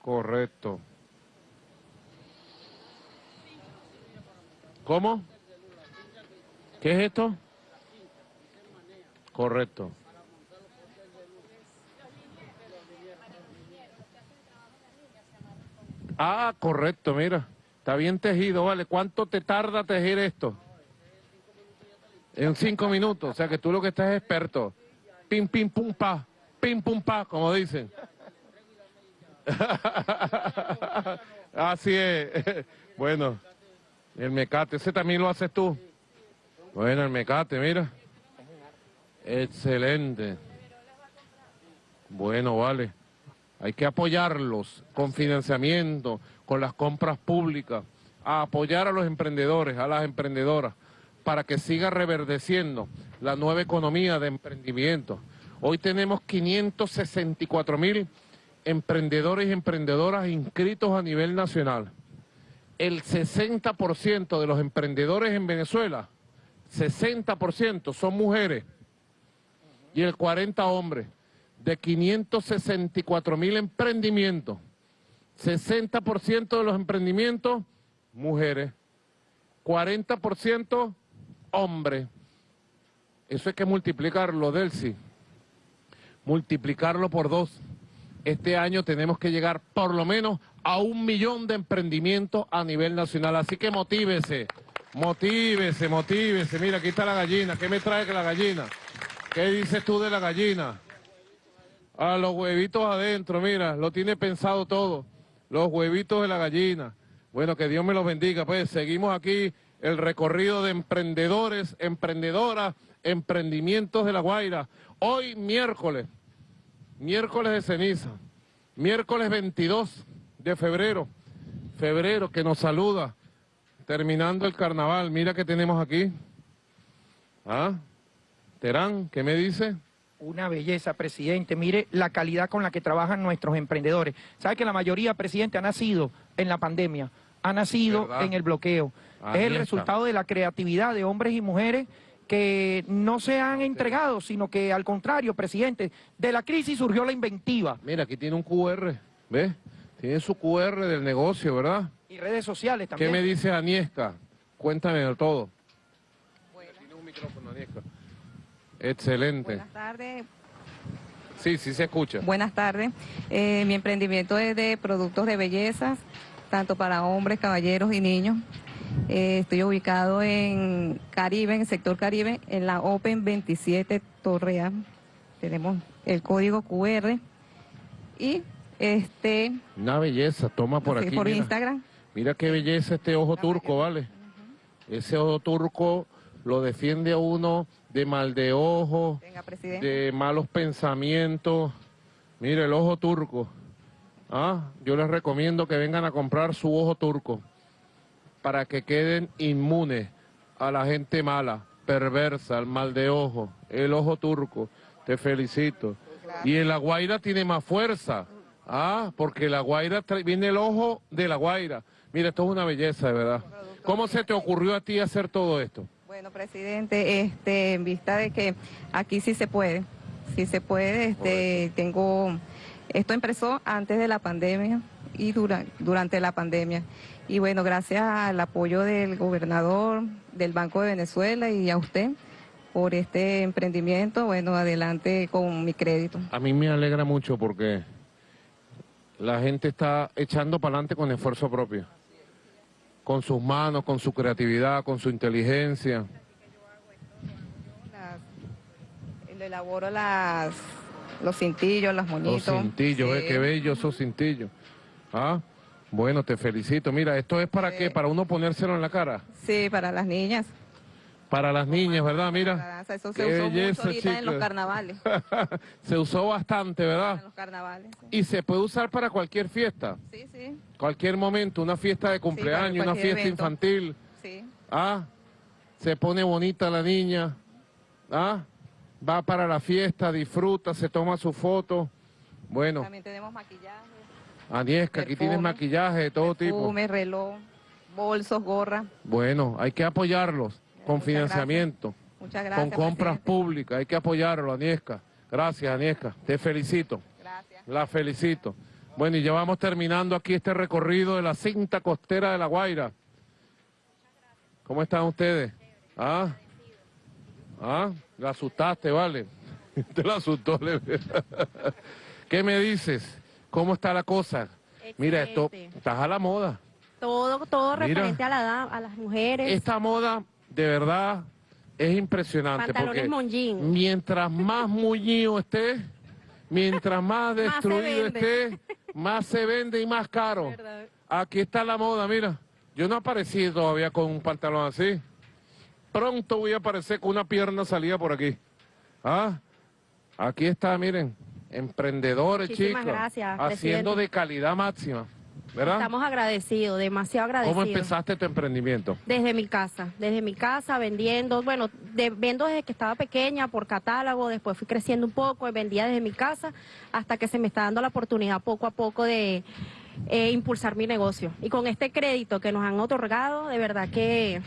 Correcto. ¿Cómo? ¿Qué es esto? Correcto. Ah, correcto, mira. Está bien tejido, ¿vale? ¿Cuánto te tarda tejer esto? En cinco minutos. O sea que tú lo que estás es experto. Pim, pim, pum, pa. Pim, pum, pa, como dicen. Así es. Bueno, el mecate, ese también lo haces tú. Bueno, el mecate, mira. Excelente. Bueno, vale. Hay que apoyarlos con financiamiento, con las compras públicas, a apoyar a los emprendedores, a las emprendedoras, para que siga reverdeciendo la nueva economía de emprendimiento. Hoy tenemos 564 mil emprendedores y emprendedoras inscritos a nivel nacional. El 60% de los emprendedores en Venezuela, 60% son mujeres y el 40 hombres. De 564 mil emprendimientos, 60% de los emprendimientos, mujeres, 40% hombres. Eso hay que multiplicarlo, Delcy. Multiplicarlo por dos. Este año tenemos que llegar por lo menos a un millón de emprendimientos a nivel nacional. Así que motívese, motívese, motívese. Mira, aquí está la gallina. ¿Qué me trae que la gallina? ¿Qué dices tú de la gallina? A los huevitos adentro, mira, lo tiene pensado todo. los huevitos de la gallina. Bueno, que Dios me los bendiga. Pues seguimos aquí el recorrido de emprendedores, emprendedoras, emprendimientos de La Guaira. Hoy miércoles, miércoles de ceniza, miércoles 22 de febrero, febrero que nos saluda, terminando el carnaval. Mira que tenemos aquí. ¿Ah? Terán, ¿qué me dice?
Una belleza, presidente. Mire la calidad con la que trabajan nuestros emprendedores. ¿Sabe que la mayoría, presidente, ha nacido en la pandemia? Ha nacido
¿Verdad?
en el bloqueo.
Ahí
es el
está.
resultado de la creatividad de hombres y mujeres que no se han entregado, sino que al contrario, presidente, de la crisis surgió la inventiva.
Mira, aquí tiene un QR, ¿ves? Tiene su QR del negocio, ¿verdad?
Y redes sociales
¿Qué
también.
me dice Aniesca? Cuéntame todo. Tiene un micrófono, Aniesca. Excelente.
Buenas tardes.
Sí, sí se escucha.
Buenas tardes. Eh, mi emprendimiento es de productos de belleza, tanto para hombres, caballeros y niños. Eh, estoy ubicado en Caribe, en el sector Caribe, en la Open 27 Torrea. Tenemos el código QR y este
Una belleza, toma por aquí.
por
mira.
Instagram.
Mira qué belleza este ojo turco, ¿vale? Ese ojo turco lo defiende a uno de mal de ojo,
Venga,
de malos pensamientos. Mire, el ojo turco. Ah, yo les recomiendo que vengan a comprar su ojo turco para que queden inmunes a la gente mala, perversa, al mal de ojo. El ojo turco. Te felicito. Y en La Guaira tiene más fuerza. Ah, porque La Guaira viene el ojo de La Guaira. Mira, esto es una belleza, de verdad. ¿Cómo se te ocurrió a ti hacer todo esto?
Bueno, presidente, este, en vista de que aquí sí se puede, sí se puede, este, tengo, esto empezó antes de la pandemia y dura- durante la pandemia. Y bueno, gracias al apoyo del gobernador, del Banco de Venezuela y a usted por este emprendimiento, bueno, adelante con mi crédito.
A mí me alegra mucho porque la gente está echando para adelante con esfuerzo propio. Con sus manos, con su creatividad, con su inteligencia.
Las- elaboro las, los cintillos, los moñitos.
Los cintillos,
Sí.
¿ves? Qué bellos esos cintillos. Ah, bueno, te felicito. Mira, ¿esto es para qué? ¿Para uno ponérselo en la cara?
Sí, para las niñas.
Para las niñas, ¿verdad?
La
Mira.
danza, Eso se usó
belleza,
mucho ahorita en los carnavales.
Se usó bastante,
En
¿verdad?
los carnavales. Sí,
Y se puede usar para cualquier fiesta.
sí. sí,
Cualquier momento, una fiesta de cumpleaños, una fiesta
evento.
infantil.
sí.
Ah, se pone bonita la niña. Ah, va para la fiesta, disfruta, se toma su foto. Bueno,
También tenemos maquillaje,
Aniesca, aquí tienes maquillaje de todo tipo.
perfume, reloj, bolsos, gorra.
Bueno, hay que apoyarlos con
Muchas
financiamiento,
Muchas gracias.
con compras
presidente.
públicas. Hay que apoyarlo, Aniesca. Gracias, Aniesca. Te felicito.
Gracias.
La felicito. Bueno, y ya vamos terminando aquí este recorrido de la cinta costera de La Guaira. ¿Cómo están ustedes? ¿Ah? ¿Ah? La asustaste, vale. Te la asustó. le- ¿Qué me dices? ¿Cómo está la cosa? Mira, esto, estás a la moda.
Todo, todo
Mira.
referente a, la, a las mujeres.
Esta moda, de verdad, es impresionante.
Pantalones
porque
monjín.
mientras más mullido esté, mientras más destruido esté, más se vende y más caro.
¿Verdad?
Aquí está la moda, mira. Yo no aparecí todavía con un pantalón así. Pronto voy a aparecer con una pierna salida por aquí. ¿Ah? Aquí está, miren. Emprendedores,
Muchísimas
chicos.
gracias,
Haciendo
presidente.
de calidad máxima. ¿Verdad?
Estamos agradecidos, demasiado agradecidos.
¿Cómo empezaste tu emprendimiento?
Desde mi casa, desde mi casa vendiendo, bueno, de, vendo desde que estaba pequeña por catálogo, después fui creciendo un poco, y vendía desde mi casa hasta que se me está dando la oportunidad poco a poco de eh, impulsar mi negocio. Y con este crédito que nos han otorgado, de verdad que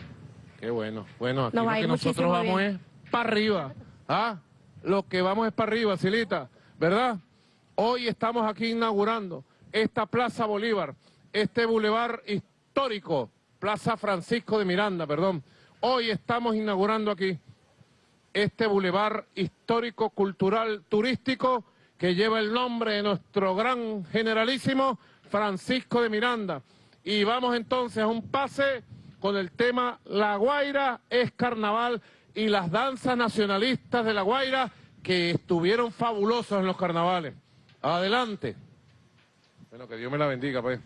Qué bueno. Bueno, aquí
Nos
lo que nosotros vamos
bien.
es para arriba. ¿Ah? Lo que vamos es para arriba, Silita. ¿Verdad? Hoy estamos aquí inaugurando esta Plaza Bolívar, este bulevar histórico, Plaza Francisco de Miranda, perdón. Hoy estamos inaugurando aquí este bulevar histórico, cultural, turístico, que lleva el nombre de nuestro gran generalísimo Francisco de Miranda. Y vamos entonces a un pase con el tema La Guaira es carnaval y las danzas nacionalistas de La Guaira que estuvieron fabulosos en los carnavales. Adelante. Bueno, que Dios me la bendiga, pues.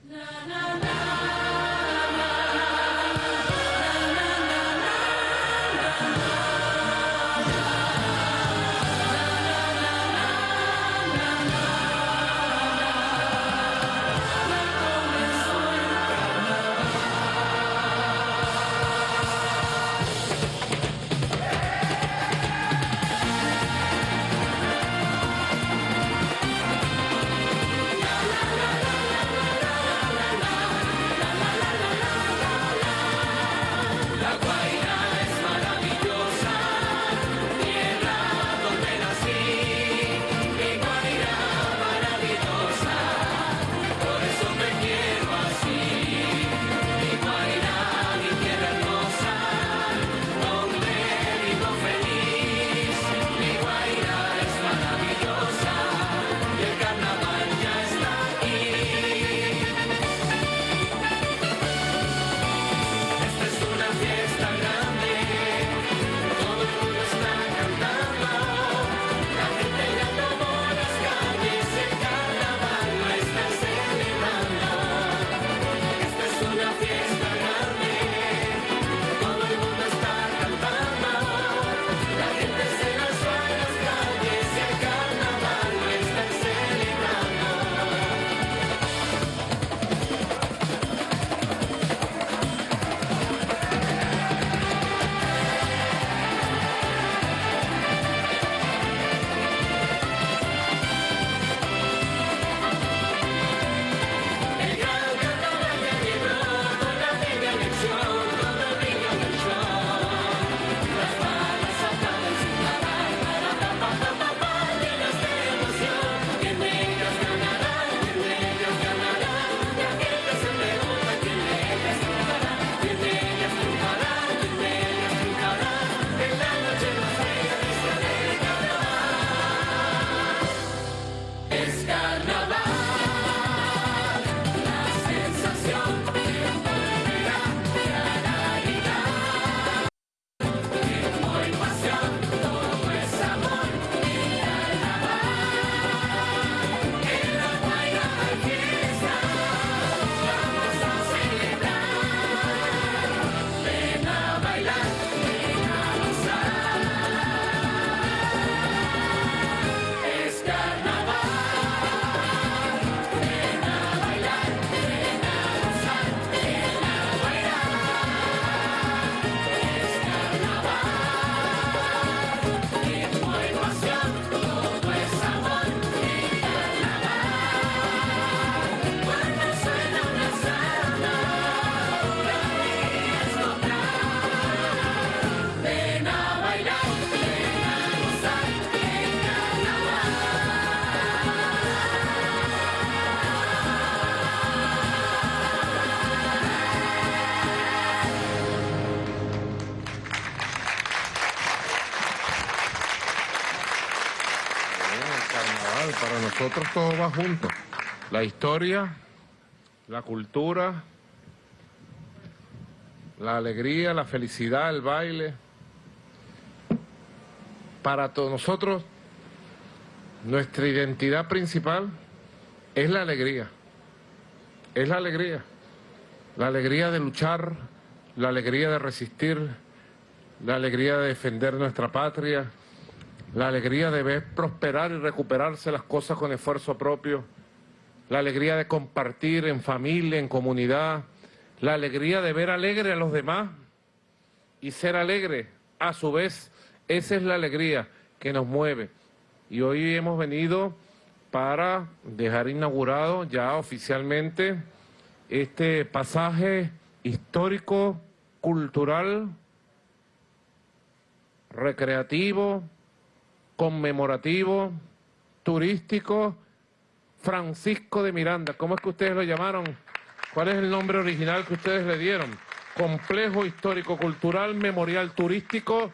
Nosotros todo va junto. La historia, la cultura, la alegría, la felicidad, el baile. Para todos nosotros, nuestra identidad principal es la alegría. Es la alegría. La alegría de luchar, la alegría de resistir, la alegría de defender nuestra patria, la alegría de ver prosperar y recuperarse las cosas con esfuerzo propio, la alegría de compartir en familia, en comunidad, la alegría de ver alegre a los demás y ser alegre. A su vez, esa es la alegría que nos mueve. Y hoy hemos venido para dejar inaugurado ya oficialmente este pasaje histórico, cultural, recreativo, conmemorativo, turístico, Francisco de Miranda. ¿Cómo es que ustedes lo llamaron? ¿Cuál es el nombre original que ustedes le dieron? Complejo Histórico Cultural Memorial Turístico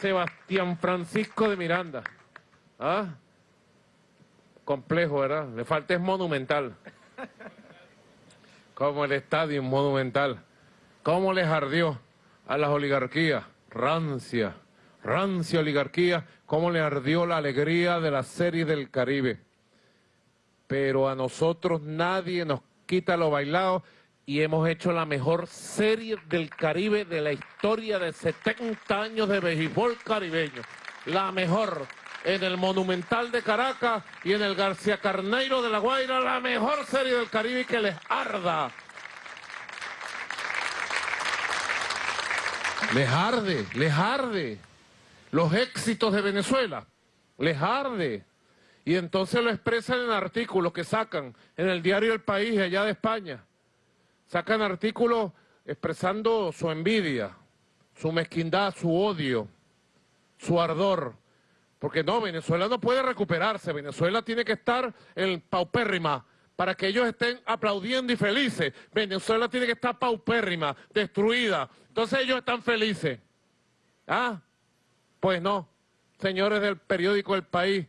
Sebastián Francisco de Miranda. ¿Ah? Complejo, ¿verdad? Le falta es monumental. Como el estadio monumental. ¿Cómo les ardió a las oligarquías? Rancia, rancia oligarquía, cómo le ardió la alegría de la serie del Caribe. pero a nosotros nadie nos quita lo bailado y hemos hecho la mejor serie del Caribe de la historia de 70 años de béisbol caribeño. La mejor en el Monumental de Caracas y en el García Carneiro de La Guaira, la mejor serie del Caribe y que les arda. Les arde, les arde. Los éxitos de Venezuela, les arde. Y entonces lo expresan en artículos que sacan en el diario El País, allá de España. Sacan artículos expresando su envidia, su mezquindad, su odio, su ardor. Porque no, Venezuela no puede recuperarse, Venezuela tiene que estar en paupérrima para que ellos estén aplaudiendo y felices. Venezuela tiene que estar paupérrima, destruida. Entonces ellos están felices. ¿Ah? Pues no, señores del periódico El País,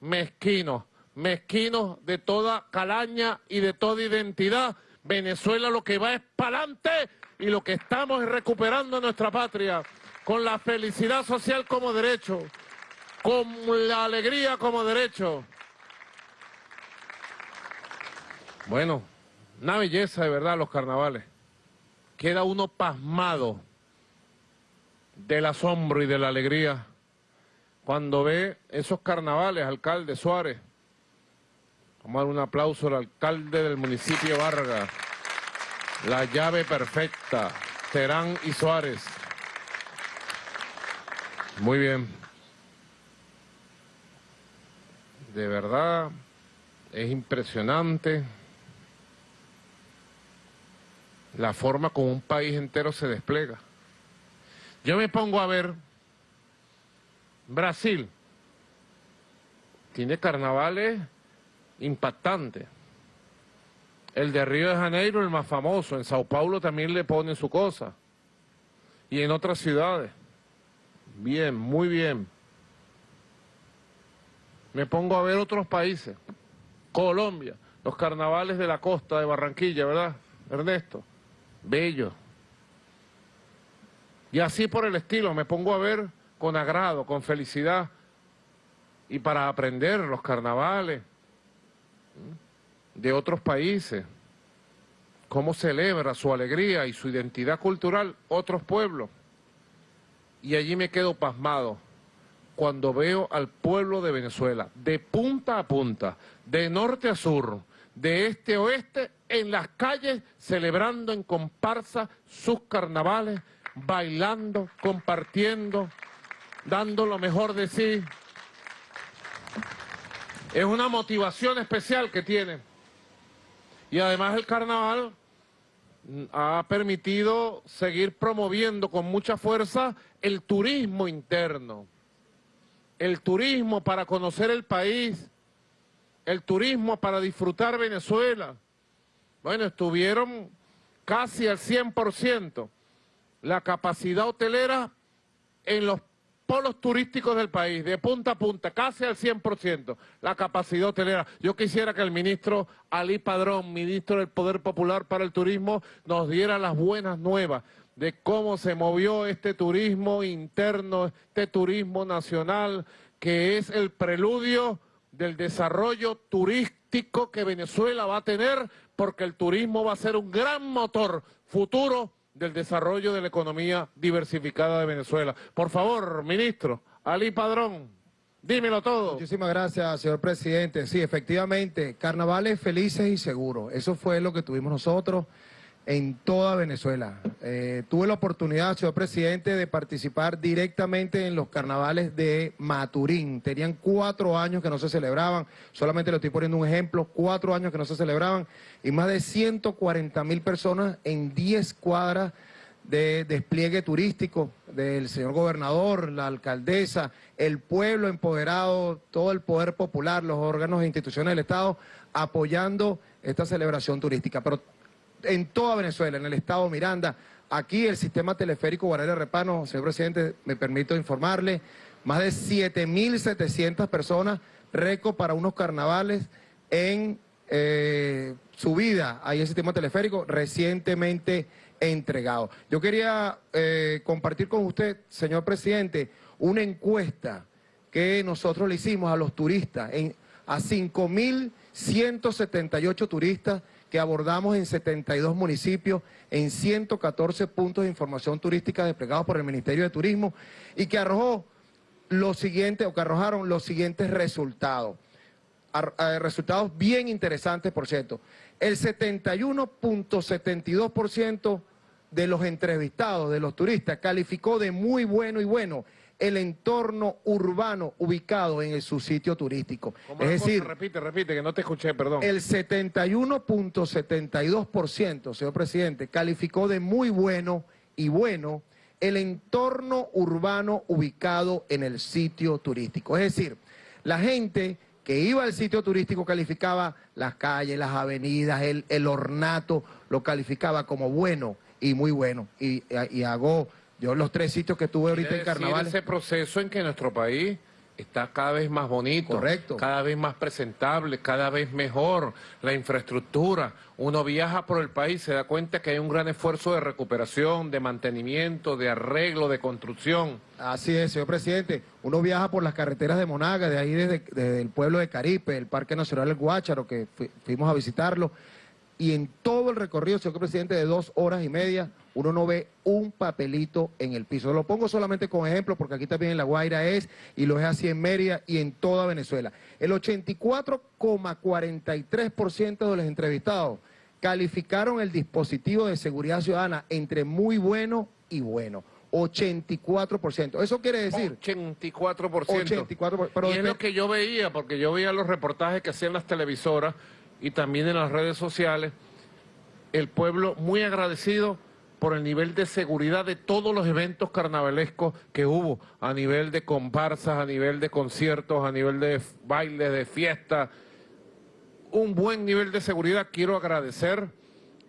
mezquinos, mezquinos de toda calaña y de toda identidad. Venezuela lo que va es para adelante y lo que estamos es recuperando nuestra patria con la felicidad social como derecho, con la alegría como derecho. Bueno, una belleza de verdad los carnavales. Queda uno pasmado del asombro y de la alegría cuando ve esos carnavales, alcalde Suárez. Vamos un aplauso al alcalde del municipio Vargas. La llave perfecta, Terán y Suárez. Muy bien. De verdad, es impresionante la forma como un país entero se despliega. Yo me pongo a ver Brasil. Tiene carnavales impactantes. El de Río de Janeiro, el más famoso. En Sao Paulo también le ponen su cosa. Y en otras ciudades. Bien, muy bien. Me pongo a ver otros países. Colombia, los carnavales de la costa de Barranquilla, ¿verdad, Ernesto? Bello. Y así por el estilo, me pongo a ver con agrado, con felicidad, y para aprender los carnavales de otros países, cómo celebra su alegría y su identidad cultural otros pueblos. Y allí me quedo pasmado cuando veo al pueblo de Venezuela, de punta a punta, de norte a sur, de este a oeste, en las calles, celebrando en comparsa sus carnavales, bailando, compartiendo, dando lo mejor de sí. Es una motivación especial que tiene. Y además el carnaval ha permitido seguir promoviendo con mucha fuerza el turismo interno, el turismo para conocer el país, el turismo para disfrutar Venezuela. Bueno, estuvieron casi al 100% la capacidad hotelera en los polos turísticos del país, de punta a punta, casi al 100%, la capacidad hotelera. Yo quisiera que el ministro Ali Padrón, ministro del Poder Popular para el Turismo, nos diera las buenas nuevas de cómo se movió este turismo interno, este turismo nacional, que es el preludio del desarrollo turístico que Venezuela va a tener, porque el turismo va a ser un gran motor futuro del desarrollo de la economía diversificada de Venezuela. Por favor, ministro, Ali Padrón, dímelo todo.
Muchísimas gracias, señor presidente. Sí, efectivamente, carnavales felices y seguros. Eso fue lo que tuvimos nosotros en toda Venezuela. Eh, tuve la oportunidad, señor presidente, de participar directamente en los carnavales de Maturín. Tenían cuatro años que no se celebraban, solamente le estoy poniendo un ejemplo, cuatro años que no se celebraban, y más de 140 mil personas en 10 cuadras de despliegue turístico del señor gobernador, la alcaldesa, el pueblo empoderado, todo el poder popular, los órganos e instituciones del Estado, apoyando esta celebración turística. Pero en toda Venezuela, en el estado Miranda. Aquí el sistema teleférico Guardia Repano, señor presidente, me permito informarle, más de 7.700 personas, récord para unos carnavales en eh, subida ahí el sistema teleférico recientemente entregado. Yo quería eh, compartir con usted, señor presidente, una encuesta que nosotros le hicimos a los turistas, en, a 5.000 178 turistas que abordamos en 72 municipios, en 114 puntos de información turística desplegados por el Ministerio de Turismo y que arrojó los siguientes, o que arrojaron los siguientes resultados. Eh, resultados bien interesantes, por cierto. El 71.72% de los entrevistados, de los turistas, calificó de muy bueno y bueno el entorno urbano ubicado en el, su sitio turístico.
¿Cómo
Es decir,
repite, repite, que no te escuché, perdón.
el 71.72%, señor presidente, calificó de muy bueno y bueno el entorno urbano ubicado en el sitio turístico. Es decir, la gente que iba al sitio turístico calificaba las calles, las avenidas, el, el ornato, lo calificaba como bueno y muy bueno. Y, y hago, yo los tres sitios que tuve ahorita en carnaval.
ese proceso en que nuestro país está cada vez más bonito,
Correcto.
cada vez más presentable, cada vez mejor, la infraestructura. Uno viaja por el país, se da cuenta que hay un gran esfuerzo de recuperación, de mantenimiento, de arreglo, de construcción.
Así es, señor presidente. Uno viaja por las carreteras de Monaga, de ahí desde, desde el pueblo de Caripe, el Parque Nacional del Guácharo, que fui- fuimos a visitarlo. Y en todo el recorrido, señor presidente, de dos horas y media, uno no ve un papelito en el piso. Lo pongo solamente como ejemplo, porque aquí también en La Guaira es, y lo es así en Mérida y en toda Venezuela. El 84,43% de los entrevistados calificaron el dispositivo de seguridad ciudadana entre muy bueno y bueno. 84%. Eso quiere decir...
84%.
84%, pero
y es lo que yo veía, porque yo veía los reportajes que hacían las televisoras y también en las redes sociales, el pueblo muy agradecido por el nivel de seguridad de todos los eventos carnavalescos que hubo, a nivel de comparsas, a nivel de conciertos, a nivel de bailes, de fiestas, un buen nivel de seguridad. Quiero agradecer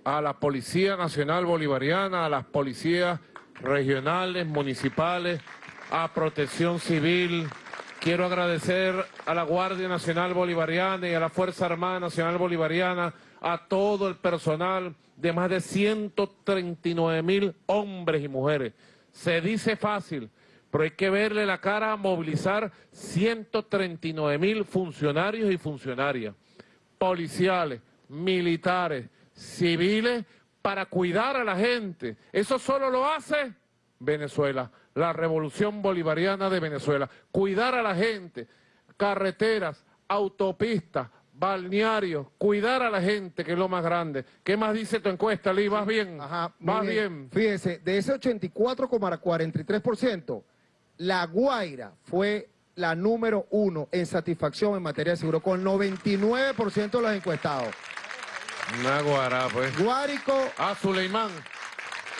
a la Policía Nacional Bolivariana, a las policías regionales, municipales, a Protección Civil. Quiero agradecer a la Guardia Nacional Bolivariana y a la Fuerza Armada Nacional Bolivariana, a todo el personal de más de 139 mil hombres y mujeres. Se dice fácil, pero hay que verle la cara a movilizar 139 mil funcionarios y funcionarias policiales, militares, civiles, para cuidar a la gente. Eso solo lo hace Venezuela, la revolución bolivariana de Venezuela. Cuidar a la gente, carreteras, autopistas, balnearios, cuidar a la gente, que es lo más grande. ¿Qué más dice tu encuesta, Lee? ¿Vas bien?
Ajá,
¿Vas bien?
Fíjense, de ese 84,43%, La Guaira fue la número uno en satisfacción en materia de seguro, con 99% de los encuestados.
Una guará, pues.
Guárico,
Ah, Suleimán,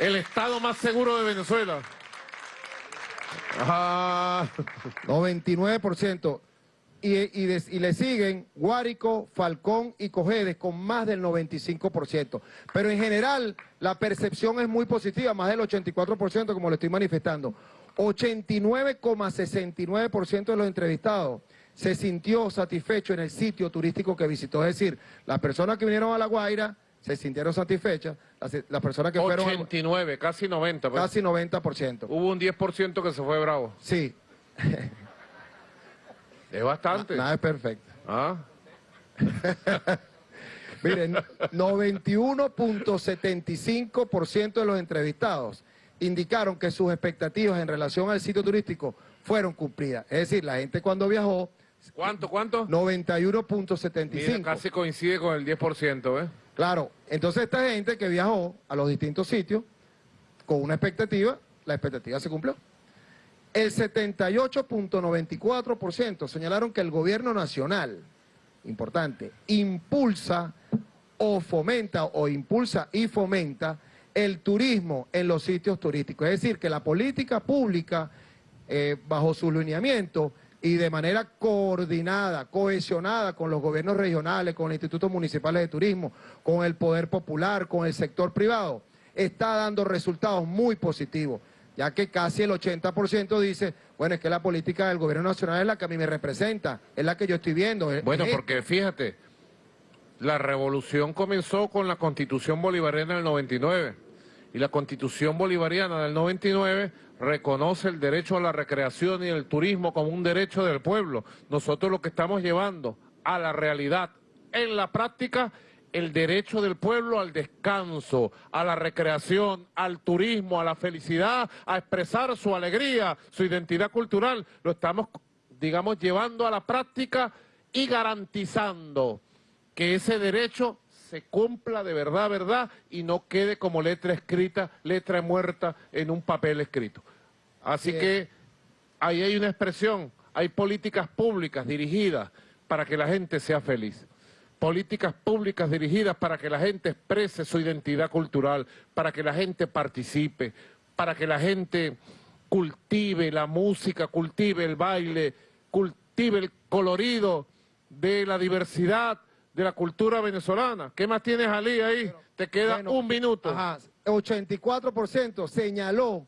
el estado más seguro de Venezuela. Ah,
99%. Y, y, de- y le siguen Guárico, Falcón y Cojedes con más del 95%. Pero en general la percepción es muy positiva, más del 84% como lo estoy manifestando. 89,69% de los entrevistados se sintió satisfecho en el sitio turístico que visitó. Es decir, las personas que vinieron a La Guaira se sintieron satisfechas, las, las personas que fueron a-
89, casi 90. pues.
casi 90%.
Hubo un 10% que se fue bravo.
Sí,
Es bastante.
nada es perfecto.
¿Ah?
Miren, 91.75% de los entrevistados indicaron que sus expectativas en relación al sitio turístico fueron cumplidas. Es decir, la gente cuando viajó,
¿Cuánto, cuánto?
91.75.
Mira, casi coincide con el 10%, ¿eh?
Claro, entonces esta gente que viajó a los distintos sitios con una expectativa, la expectativa se cumplió. El 78.94% señalaron que el gobierno nacional, importante, impulsa o fomenta o impulsa y fomenta el turismo en los sitios turísticos. Es decir, que la política pública, eh, bajo su lineamiento y de manera coordinada, cohesionada con los gobiernos regionales, con los institutos municipales de turismo, con el poder popular, con el sector privado, está dando resultados muy positivos, ya que casi el 80% dice, bueno, es que la política del gobierno nacional es la que a mí me representa, es la que yo estoy viendo. es-
Bueno,
es
porque fíjate, la revolución comenzó con la Constitución Bolivariana del 99 y la Constitución Bolivariana del 99 reconoce el derecho a la recreación y el turismo como un derecho del pueblo. Nosotros lo que estamos llevando a la realidad en la práctica el derecho del pueblo al descanso, a la recreación, al turismo, a la felicidad, a expresar su alegría, su identidad cultural. Lo estamos, digamos, llevando a la práctica y garantizando que ese derecho se cumpla de verdad, verdad, y no quede como letra escrita, letra muerta en un papel escrito. Así que ahí hay una expresión, hay políticas públicas dirigidas para que la gente sea feliz políticas públicas dirigidas para que la gente exprese su identidad cultural, para que la gente participe, para que la gente cultive la música, cultive el baile, cultive el colorido de la diversidad de la cultura venezolana. ¿Qué más tienes, Ali, ahí? Te queda
Bueno,
un minuto.
Ajá, 84% señaló,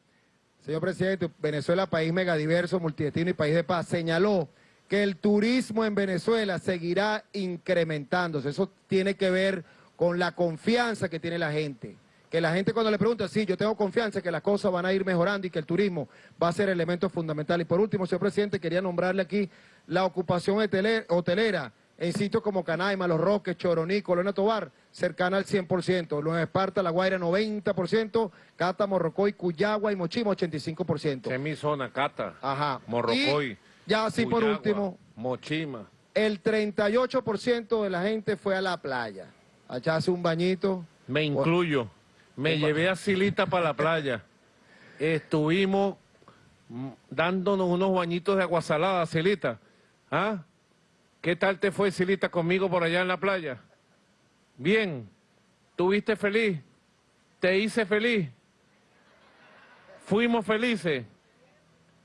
señor presidente, Venezuela, país megadiverso, multidestino y país de paz, señaló que el turismo en Venezuela seguirá incrementándose. Eso tiene que ver con la confianza que tiene la gente. Que la gente cuando le pregunta, sí, yo tengo confianza que las cosas van a ir mejorando y que el turismo va a ser elemento fundamental. Y por último, señor presidente, quería nombrarle aquí la ocupación hotele- hotelera en sitios como Canaima, Los Roques, Choroní, Colonia Tobar, cercana al 100%. Nueva Esparta, La Guaira, 90%, Cata, Morrocoy, Cuyagua y Mochima, 85%.
Esa es mi zona, Cata,
Ajá.
Morrocoy,
Y ya así por último,
Mochima.
el 38% de la gente fue a la playa, a echarse un bañito.
Me incluyo. Me llevé a Silita para la playa. Estuvimos dándonos unos bañitos de agua salada, Silita. ¿Ah? ¿Qué tal te fue, Silita, conmigo por allá en la playa? Bien. ¿Tuviste feliz? ¿Te hice feliz? ¿Fuimos felices?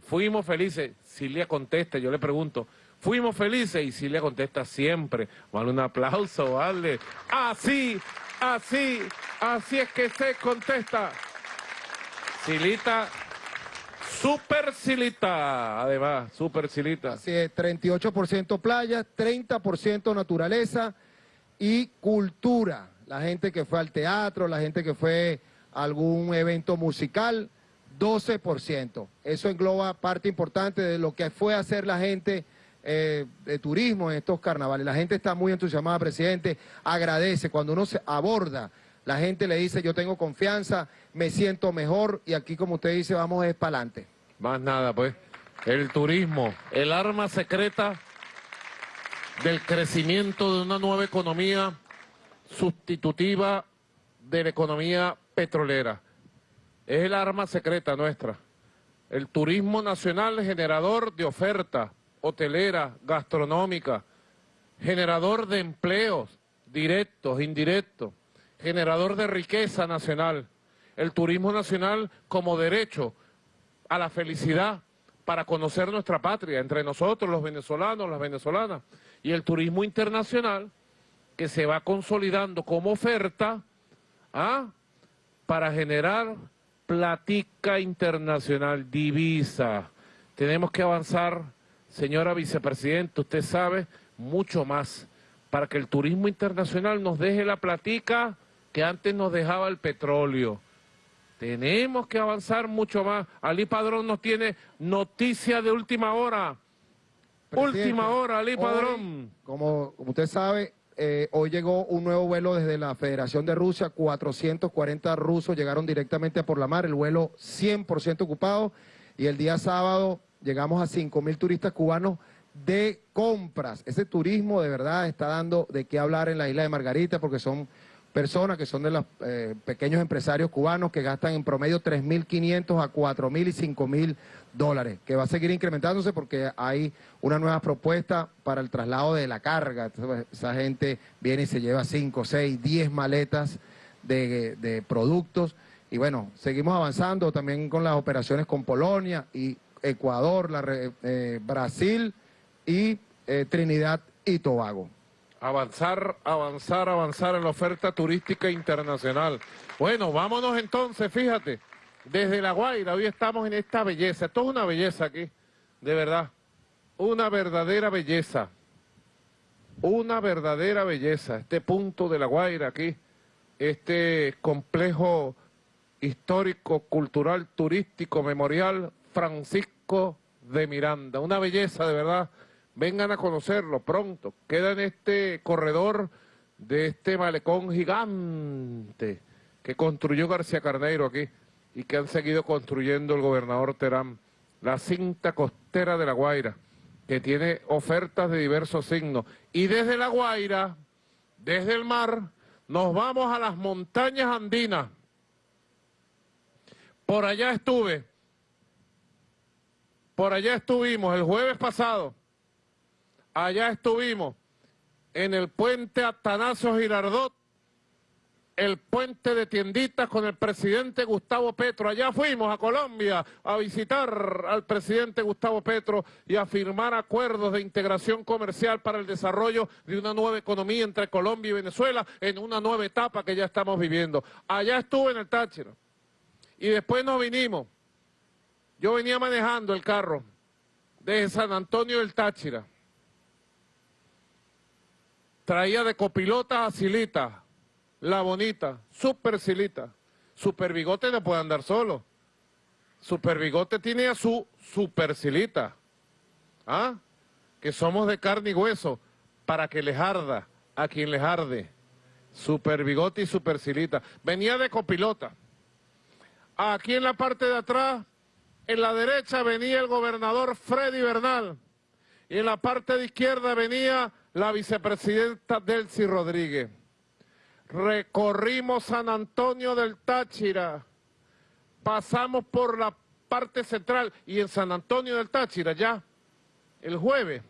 Fuimos felices. Silvia contesta, yo le pregunto, ¿fuimos felices? Y Silvia contesta siempre. Vale un aplauso, vale. Así, así, así es que se contesta. Silita, super Silita, además, super Silita.
Así es, 38% playa, 30% naturaleza y cultura. La gente que fue al teatro, la gente que fue a algún evento musical, 12%. Eso engloba parte importante de lo que fue a hacer la gente eh, de turismo en estos carnavales. La gente está muy entusiasmada, presidente, agradece. Cuando uno se aborda, la gente le dice, yo tengo confianza, me siento mejor y aquí, como usted dice, vamos es para adelante.
Más nada, pues. El turismo, el arma secreta del crecimiento de una nueva economía sustitutiva de la economía petrolera. Es el arma secreta nuestra. El turismo nacional generador de oferta hotelera, gastronómica, generador de empleos directos, indirectos, generador de riqueza nacional. El turismo nacional como derecho a la felicidad para conocer nuestra patria, entre nosotros, los venezolanos, las venezolanas, y el turismo internacional que se va consolidando como oferta ¿ah? para generar platica internacional, divisa. Tenemos que avanzar, señora vicepresidenta, usted sabe, mucho más, para que el turismo internacional nos deje la platica que antes nos dejaba el petróleo. Tenemos que avanzar mucho más. Ali Padrón nos tiene noticia de última hora.
Presidente,
última hora, Ali
hoy,
Padrón.
Como, como usted sabe, eh, hoy llegó un nuevo vuelo desde la Federación de Rusia, 440 rusos llegaron directamente por la mar, el vuelo 100% ocupado, y el día sábado llegamos a 5 mil turistas cubanos de compras. Ese turismo de verdad está dando de qué hablar en la isla de Margarita, porque son personas que son de los eh, pequeños empresarios cubanos que gastan en promedio 3.500 a 4.000 y 5.000 dólares, que va a seguir incrementándose porque hay una nueva propuesta para el traslado de la carga. Entonces, esa gente viene y se lleva 5, 6, 10 maletas de, productos. Y bueno, seguimos avanzando también con las operaciones con Polonia y Ecuador, la, eh, Brasil y eh, Trinidad y Tobago.
Avanzar, avanzar, avanzar en la oferta turística internacional. Bueno, vámonos entonces, fíjate, desde La Guaira, hoy estamos en esta belleza, esto es una belleza aquí, de verdad, una verdadera belleza, una verdadera belleza, este punto de La Guaira aquí, este complejo histórico, cultural, turístico, memorial, Francisco de Miranda, una belleza de verdad, vengan a conocerlo pronto. Queda en este corredor de este malecón gigante que construyó García Carneiro aquí y que han seguido construyendo el gobernador Terán, la cinta costera de La Guaira, que tiene ofertas de diversos signos. Y desde La Guaira, desde el mar, nos vamos a las montañas andinas. Por allá estuve, por allá estuvimos el jueves pasado, allá estuvimos en el puente Atanasio Girardot, el puente de tienditas con el presidente Gustavo Petro. Allá fuimos a Colombia a visitar al presidente Gustavo Petro y a firmar acuerdos de integración comercial para el desarrollo de una nueva economía entre Colombia y Venezuela en una nueva etapa que ya estamos viviendo. Allá estuve en el Táchira y después nos vinimos. Yo venía manejando el carro desde San Antonio del Táchira. Traía de copilota a Silita, la bonita, super Silita. Super Bigote no puede andar solo. Super Bigote tiene a su super Silita. ¿Ah? Que somos de carne y hueso para que les arda a quien les arde. Super Bigote y super Silita. Venía de copilota. Aquí en la parte de atrás en la derecha venía el gobernador Freddy Bernal y en la parte de izquierda venía la vicepresidenta Delcy Rodríguez. Recorrimos San Antonio del Táchira, pasamos por la parte central y en San Antonio del Táchira ya el jueves,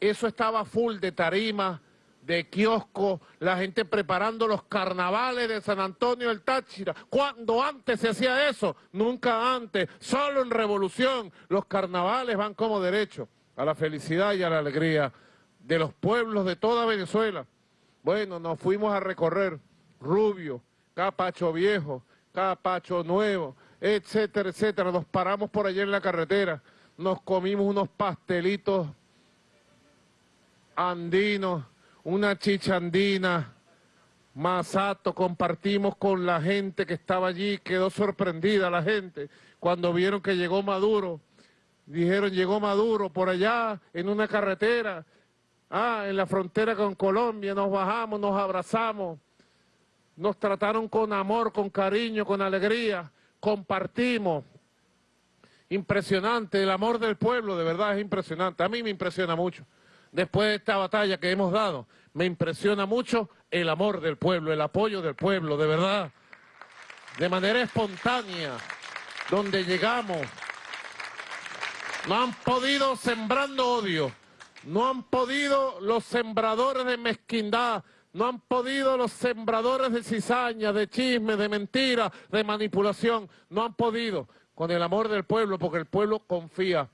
eso estaba full de tarima, de kiosco, la gente preparando los carnavales de San Antonio del Táchira. ¿Cuándo antes se hacía eso? Nunca antes, solo en revolución. Los carnavales van como derecho a la felicidad y a la alegría de los pueblos de toda Venezuela. Bueno, nos fuimos a recorrer Rubio, Capacho Viejo, Capacho Nuevo, etcétera, etcétera. Nos paramos por allá en la carretera, nos comimos unos pastelitos andinos, una chichandina, masato, compartimos con la gente que estaba allí, quedó sorprendida la gente cuando vieron que llegó Maduro, dijeron llegó Maduro por allá en una carretera, ah, en la frontera con Colombia, nos bajamos, nos abrazamos, nos trataron con amor, con cariño, con alegría, compartimos, impresionante, el amor del pueblo, de verdad es impresionante, a mí me impresiona mucho. Después de esta batalla que hemos dado, me impresiona mucho el amor del pueblo, el apoyo del pueblo, de verdad, de manera espontánea, donde llegamos. No han podido sembrando odio, no han podido los sembradores de mezquindad, no han podido los sembradores de cizaña, de chisme, de mentira, de manipulación, no han podido con el amor del pueblo, porque el pueblo confía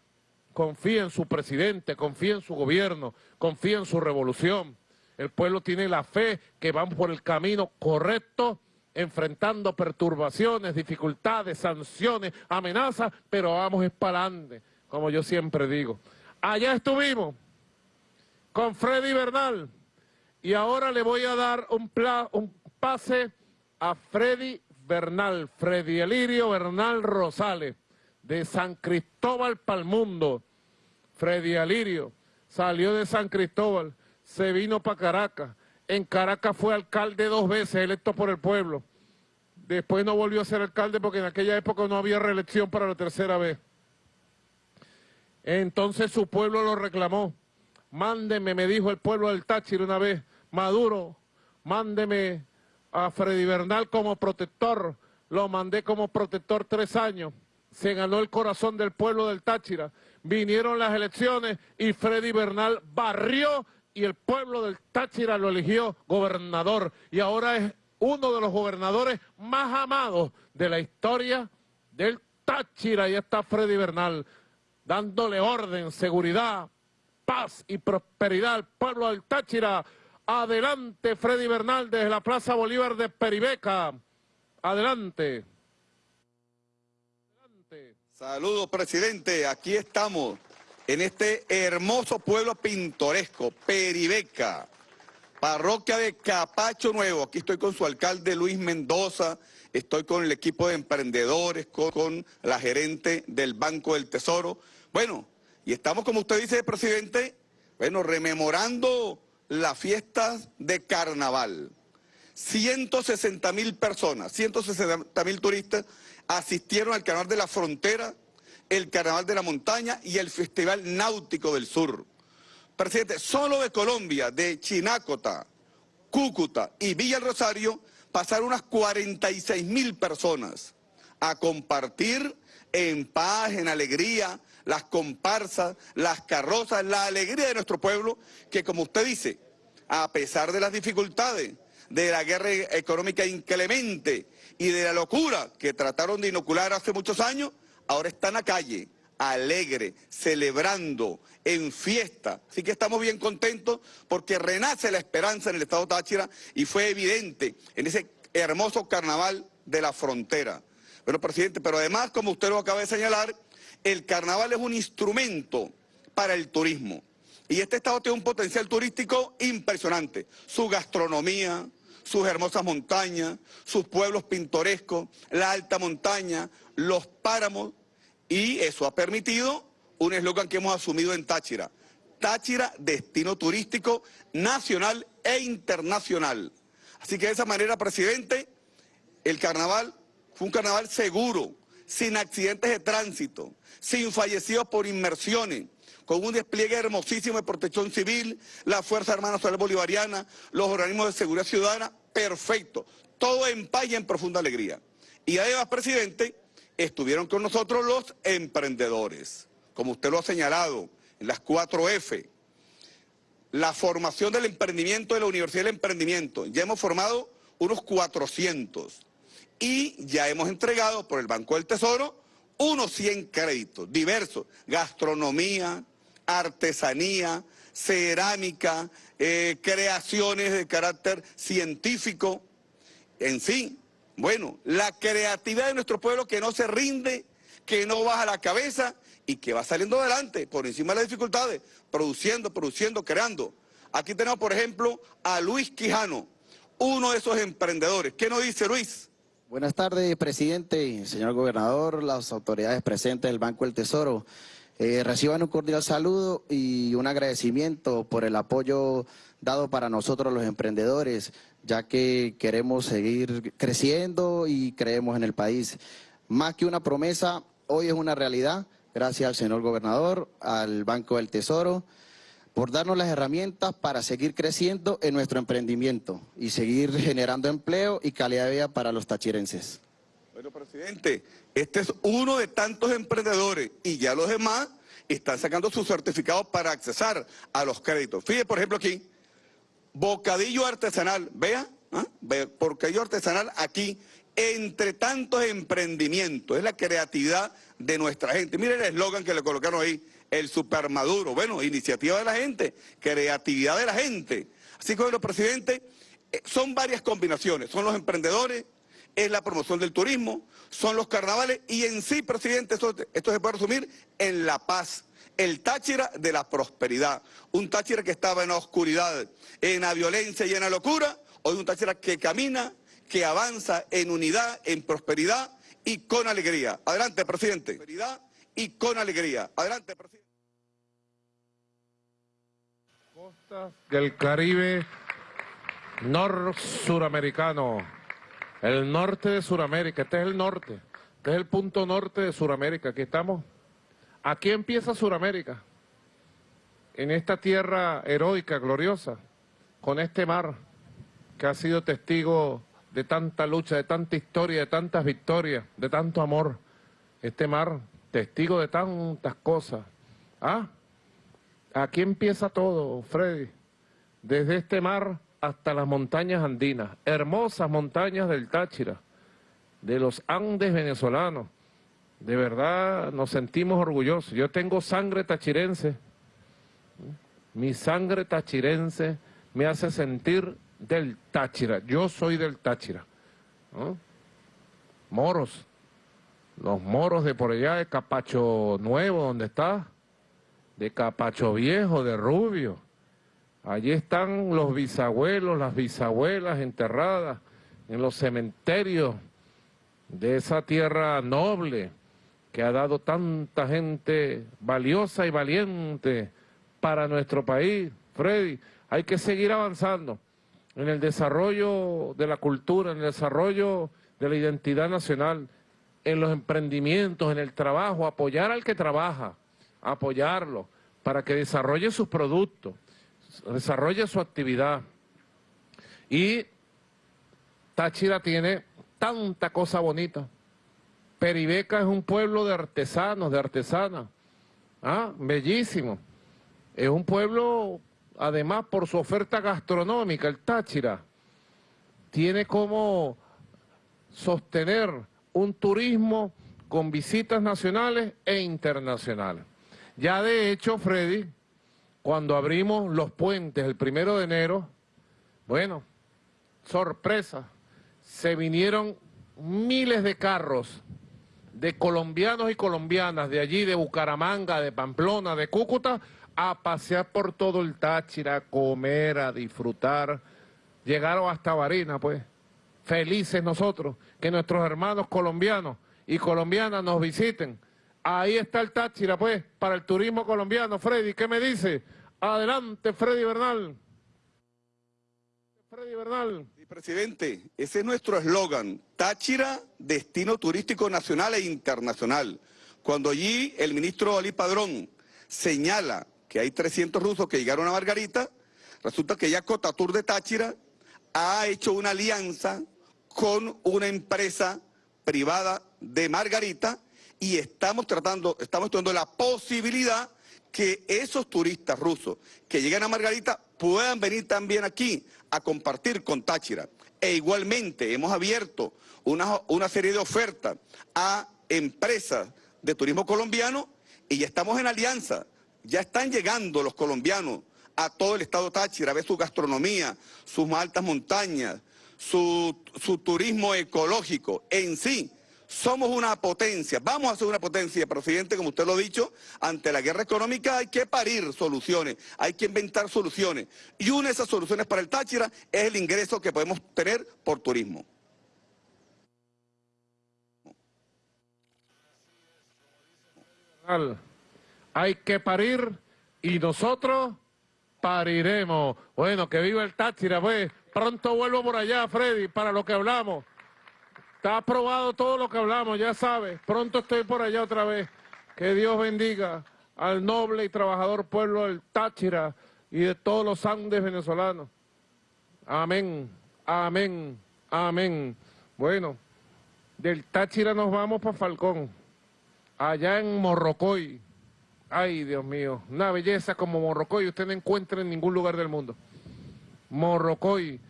confía en su presidente, confía en su gobierno, confía en su revolución. El pueblo tiene la fe que vamos por el camino correcto, enfrentando perturbaciones, dificultades, sanciones, amenazas, pero vamos espalante, como yo siempre digo. Allá estuvimos con Freddy Bernal y ahora le voy a dar un, un pase a Freddy Bernal, Freddy Elirio Bernal Rosales de San Cristóbal Palmundo, Freddy Alirio, salió de San Cristóbal, se vino para Caracas. En Caracas fue alcalde dos veces, electo por el pueblo. Después no volvió a ser alcalde porque en aquella época no había reelección para la tercera vez. Entonces su pueblo lo reclamó. Mándeme, me dijo el pueblo del Táchira una vez, Maduro, mándeme a Freddy Bernal como protector. Lo mandé como protector tres años se ganó el corazón del pueblo del Táchira. Vinieron las elecciones y Freddy Bernal barrió y el pueblo del Táchira lo eligió gobernador. Y ahora es uno de los gobernadores más amados de la historia del Táchira. Y está Freddy Bernal dándole orden, seguridad, paz y prosperidad al pueblo. Adelante Freddy Bernal desde la Plaza Bolívar de Peribeca. Adelante.
Saludos, presidente. Aquí estamos, en este hermoso pueblo pintoresco, Peribeca, parroquia de Capacho Nuevo. Aquí estoy con su alcalde Luis Mendoza, estoy con el equipo de emprendedores, con, la gerente del Banco del Tesoro. Bueno, y estamos, como usted dice, presidente, bueno, rememorando las fiestas de carnaval. 160 mil personas, 160 mil turistas asistieron al Carnaval de la Frontera, el Carnaval de la Montaña y el Festival Náutico del Sur. Presidente, solo de Colombia, de Chinácota, Cúcuta y Villa Rosario, pasaron unas 46 mil personas a compartir en paz, en alegría, las comparsas, las carrozas, la alegría de nuestro pueblo, que como usted dice, a pesar de las dificultades, de la guerra económica inclemente y de la locura que trataron de inocular hace muchos años, ahora están a calle, alegre, celebrando, en fiesta. Así que estamos bien contentos porque renace la esperanza en el Estado Táchira y fue evidente en ese hermoso carnaval de la frontera. Bueno, presidente, pero además, como usted lo acaba de señalar, el carnaval es un instrumento para el turismo. Y este estado tiene un potencial turístico impresionante. Su gastronomía, sus hermosas montañas, sus pueblos pintorescos, la alta montaña, los páramos, y eso ha permitido un eslogan que hemos asumido en Táchira. Táchira, destino turístico nacional e internacional. Así que de esa manera, presidente, el carnaval fue un carnaval seguro, sin accidentes de tránsito, sin fallecidos por inmersiones, con un despliegue hermosísimo de protección civil, la Fuerza Armada Nacional Bolivariana, los organismos de seguridad ciudadana, perfecto. Todo en paz en profunda alegría. Y además, presidente, estuvieron con nosotros los emprendedores, como usted lo ha señalado, en las 4F. La formación del emprendimiento de la Universidad del Emprendimiento. Ya hemos formado unos 400 y ya hemos entregado por el Banco del Tesoro unos 100 créditos diversos, gastronomía, artesanía, cerámica, eh, creaciones de carácter científico, en fin, bueno, la creatividad de nuestro pueblo que no se rinde, que no baja la cabeza y que va saliendo adelante por encima de las dificultades, produciendo, produciendo, creando. Aquí tenemos, por ejemplo, a Luis Quijano, uno de esos emprendedores. ¿Qué nos dice Luis?
Buenas tardes, presidente, señor gobernador, las autoridades presentes del Banco del Tesoro. Eh, reciban un cordial saludo y un agradecimiento por el apoyo dado para nosotros los emprendedores, ya que queremos seguir creciendo y creemos en el país. Más que una promesa, hoy es una realidad, gracias al señor gobernador, al Banco del Tesoro, por darnos las herramientas para seguir creciendo en nuestro emprendimiento y seguir generando empleo y calidad de vida para los tachirenses.
Bueno, presidente, este es uno de tantos emprendedores y ya los demás están sacando sus certificados para accesar a los créditos. Fíjese, por ejemplo, aquí, bocadillo artesanal, vea, ¿ah? bocadillo artesanal aquí, entre tantos emprendimientos, es la creatividad de nuestra gente. Miren el eslogan que le colocaron ahí, el supermaduro, bueno, iniciativa de la gente, creatividad de la gente. Así que, bueno, presidente, eh, son varias combinaciones, son los emprendedores, es la promoción del turismo, son los carnavales y en sí, presidente, esto, esto se puede resumir en la paz, el Táchira de la prosperidad. Un Táchira que estaba en la oscuridad, en la violencia y en la locura, hoy un Táchira que camina, que avanza en unidad, en prosperidad y con alegría. Adelante, presidente. Y con alegría. Adelante, presidente.
Costas del Caribe nor-suramericano. El norte de Sudamérica, este es el norte, este es el punto norte de Sudamérica, aquí estamos. Aquí empieza Sudamérica, en esta tierra heroica, gloriosa, con este mar que ha sido testigo de tanta lucha, de tanta historia, de tantas victorias, de tanto amor. Este mar, testigo de tantas cosas. ¿Ah? Aquí empieza todo, Freddy. Desde este mar hasta las montañas andinas, hermosas montañas del Táchira, de los Andes venezolanos. De verdad nos sentimos orgullosos. Yo tengo sangre tachirense. Mi sangre tachirense me hace sentir del Táchira. Yo soy del Táchira. Moros. Los moros de por allá, de Capacho Nuevo, donde está. De Capacho Viejo, de Rubio Allí están los bisabuelos, las bisabuelas enterradas en los cementerios de esa tierra noble que ha dado tanta gente valiosa y valiente para nuestro país, Freddy. Hay que seguir avanzando en el desarrollo de la cultura, en el desarrollo de la identidad nacional, en los emprendimientos, en el trabajo, apoyar al que trabaja, apoyarlo para que desarrolle sus productos, desarrolle su actividad. Y Táchira tiene tanta cosa bonita. Peribeca es un pueblo de artesanos, de artesanas. Ah, bellísimo. Es un pueblo, además, por su oferta gastronómica, el Táchira, tiene como sostener un turismo con visitas nacionales e internacionales. Ya de hecho, Freddy, cuando abrimos los puentes el primero de enero, bueno, sorpresa, se vinieron miles de carros de colombianos y colombianas de allí, de Bucaramanga, de Pamplona, de Cúcuta, a pasear por todo el Táchira, a comer, a disfrutar. Llegaron hasta Barina, pues. Felices nosotros que nuestros hermanos colombianos y colombianas nos visiten. Ahí está el Táchira, pues, para el turismo colombiano. Freddy, ¿qué me dice? Adelante, Freddy Bernal. Freddy Bernal.
presidente, ese es nuestro eslogan. Táchira, destino turístico nacional e internacional. Cuando allí el ministro Ali Padrón señala que hay 300 rusos que llegaron a Margarita, resulta que ya Cotatur de Táchira ha hecho una alianza con una empresa privada de Margarita y estamos tratando, estamos estudiando la posibilidad que esos turistas rusos que llegan a Margarita puedan venir también aquí a compartir con Táchira. E igualmente hemos abierto una, una serie de ofertas a empresas de turismo colombiano y ya estamos en alianza. Ya están llegando los colombianos a todo el estado Táchira a ver su gastronomía, sus altas montañas, su, su turismo ecológico en sí somos una potencia, vamos a ser una potencia, presidente, como usted lo ha dicho, ante la guerra económica hay que parir soluciones, hay que inventar soluciones. Y una de esas soluciones para el Táchira es el ingreso que podemos tener por turismo.
Hay que parir y nosotros pariremos. Bueno, que viva el Táchira, pues. Pronto vuelvo por allá, Freddy, para lo que hablamos. Está aprobado todo lo que hablamos, ya sabes. Pronto estoy por allá otra vez. Que Dios bendiga al noble y trabajador pueblo del Táchira y de todos los Andes venezolanos. Amén, amén, amén. Bueno, del Táchira nos vamos para Falcón, allá en Morrocoy. Ay, Dios mío, una belleza como Morrocoy usted no encuentra en ningún lugar del mundo. Morrocoy,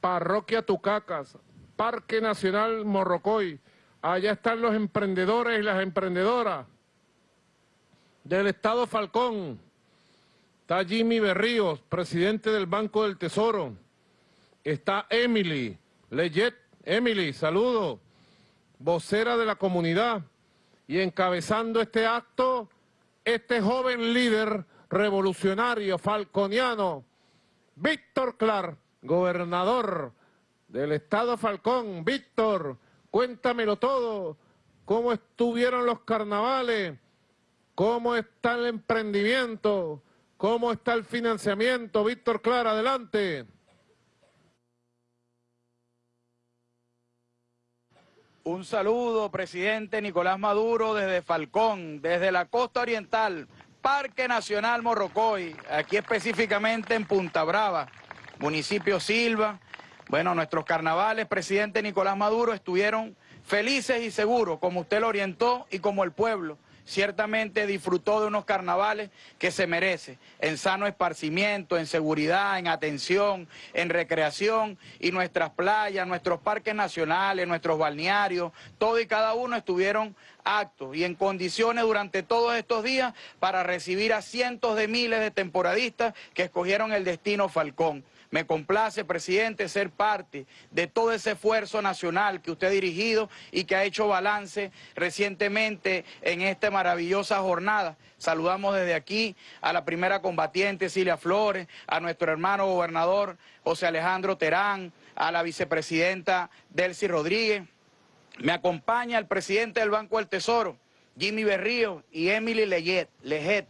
parroquia Tucacas, Parque Nacional Morrocoy. Allá están los emprendedores y las emprendedoras del Estado Falcón. Está Jimmy Berríos, presidente del Banco del Tesoro. Está Emily Leyet. Emily, saludo. Vocera de la comunidad. Y encabezando este acto, este joven líder revolucionario falconiano, Víctor Clark, gobernador del Estado Falcón. Víctor, cuéntamelo todo. ¿Cómo estuvieron los carnavales? ¿Cómo está el emprendimiento? ¿Cómo está el financiamiento? Víctor Clara, adelante.
Un saludo, presidente Nicolás Maduro, desde Falcón, desde la costa oriental, Parque Nacional Morrocoy, aquí específicamente en Punta Brava, municipio Silva, bueno, nuestros carnavales, presidente Nicolás Maduro, estuvieron felices y seguros, como usted lo orientó y como el pueblo. Ciertamente disfrutó de unos carnavales que se merece, en sano esparcimiento, en seguridad, en atención, en recreación y nuestras playas, nuestros parques nacionales, nuestros balnearios, todo y cada uno estuvieron actos y en condiciones durante todos estos días para recibir a cientos de miles de temporadistas que escogieron el destino Falcón. Me complace, presidente, ser parte de todo ese esfuerzo nacional que usted ha dirigido y que ha hecho balance recientemente en esta maravillosa jornada. Saludamos desde aquí a la primera combatiente Cilia Flores, a nuestro hermano gobernador José Alejandro Terán, a la vicepresidenta Delcy Rodríguez. Me acompaña el presidente del Banco del Tesoro, Jimmy Berrío y Emily Lejet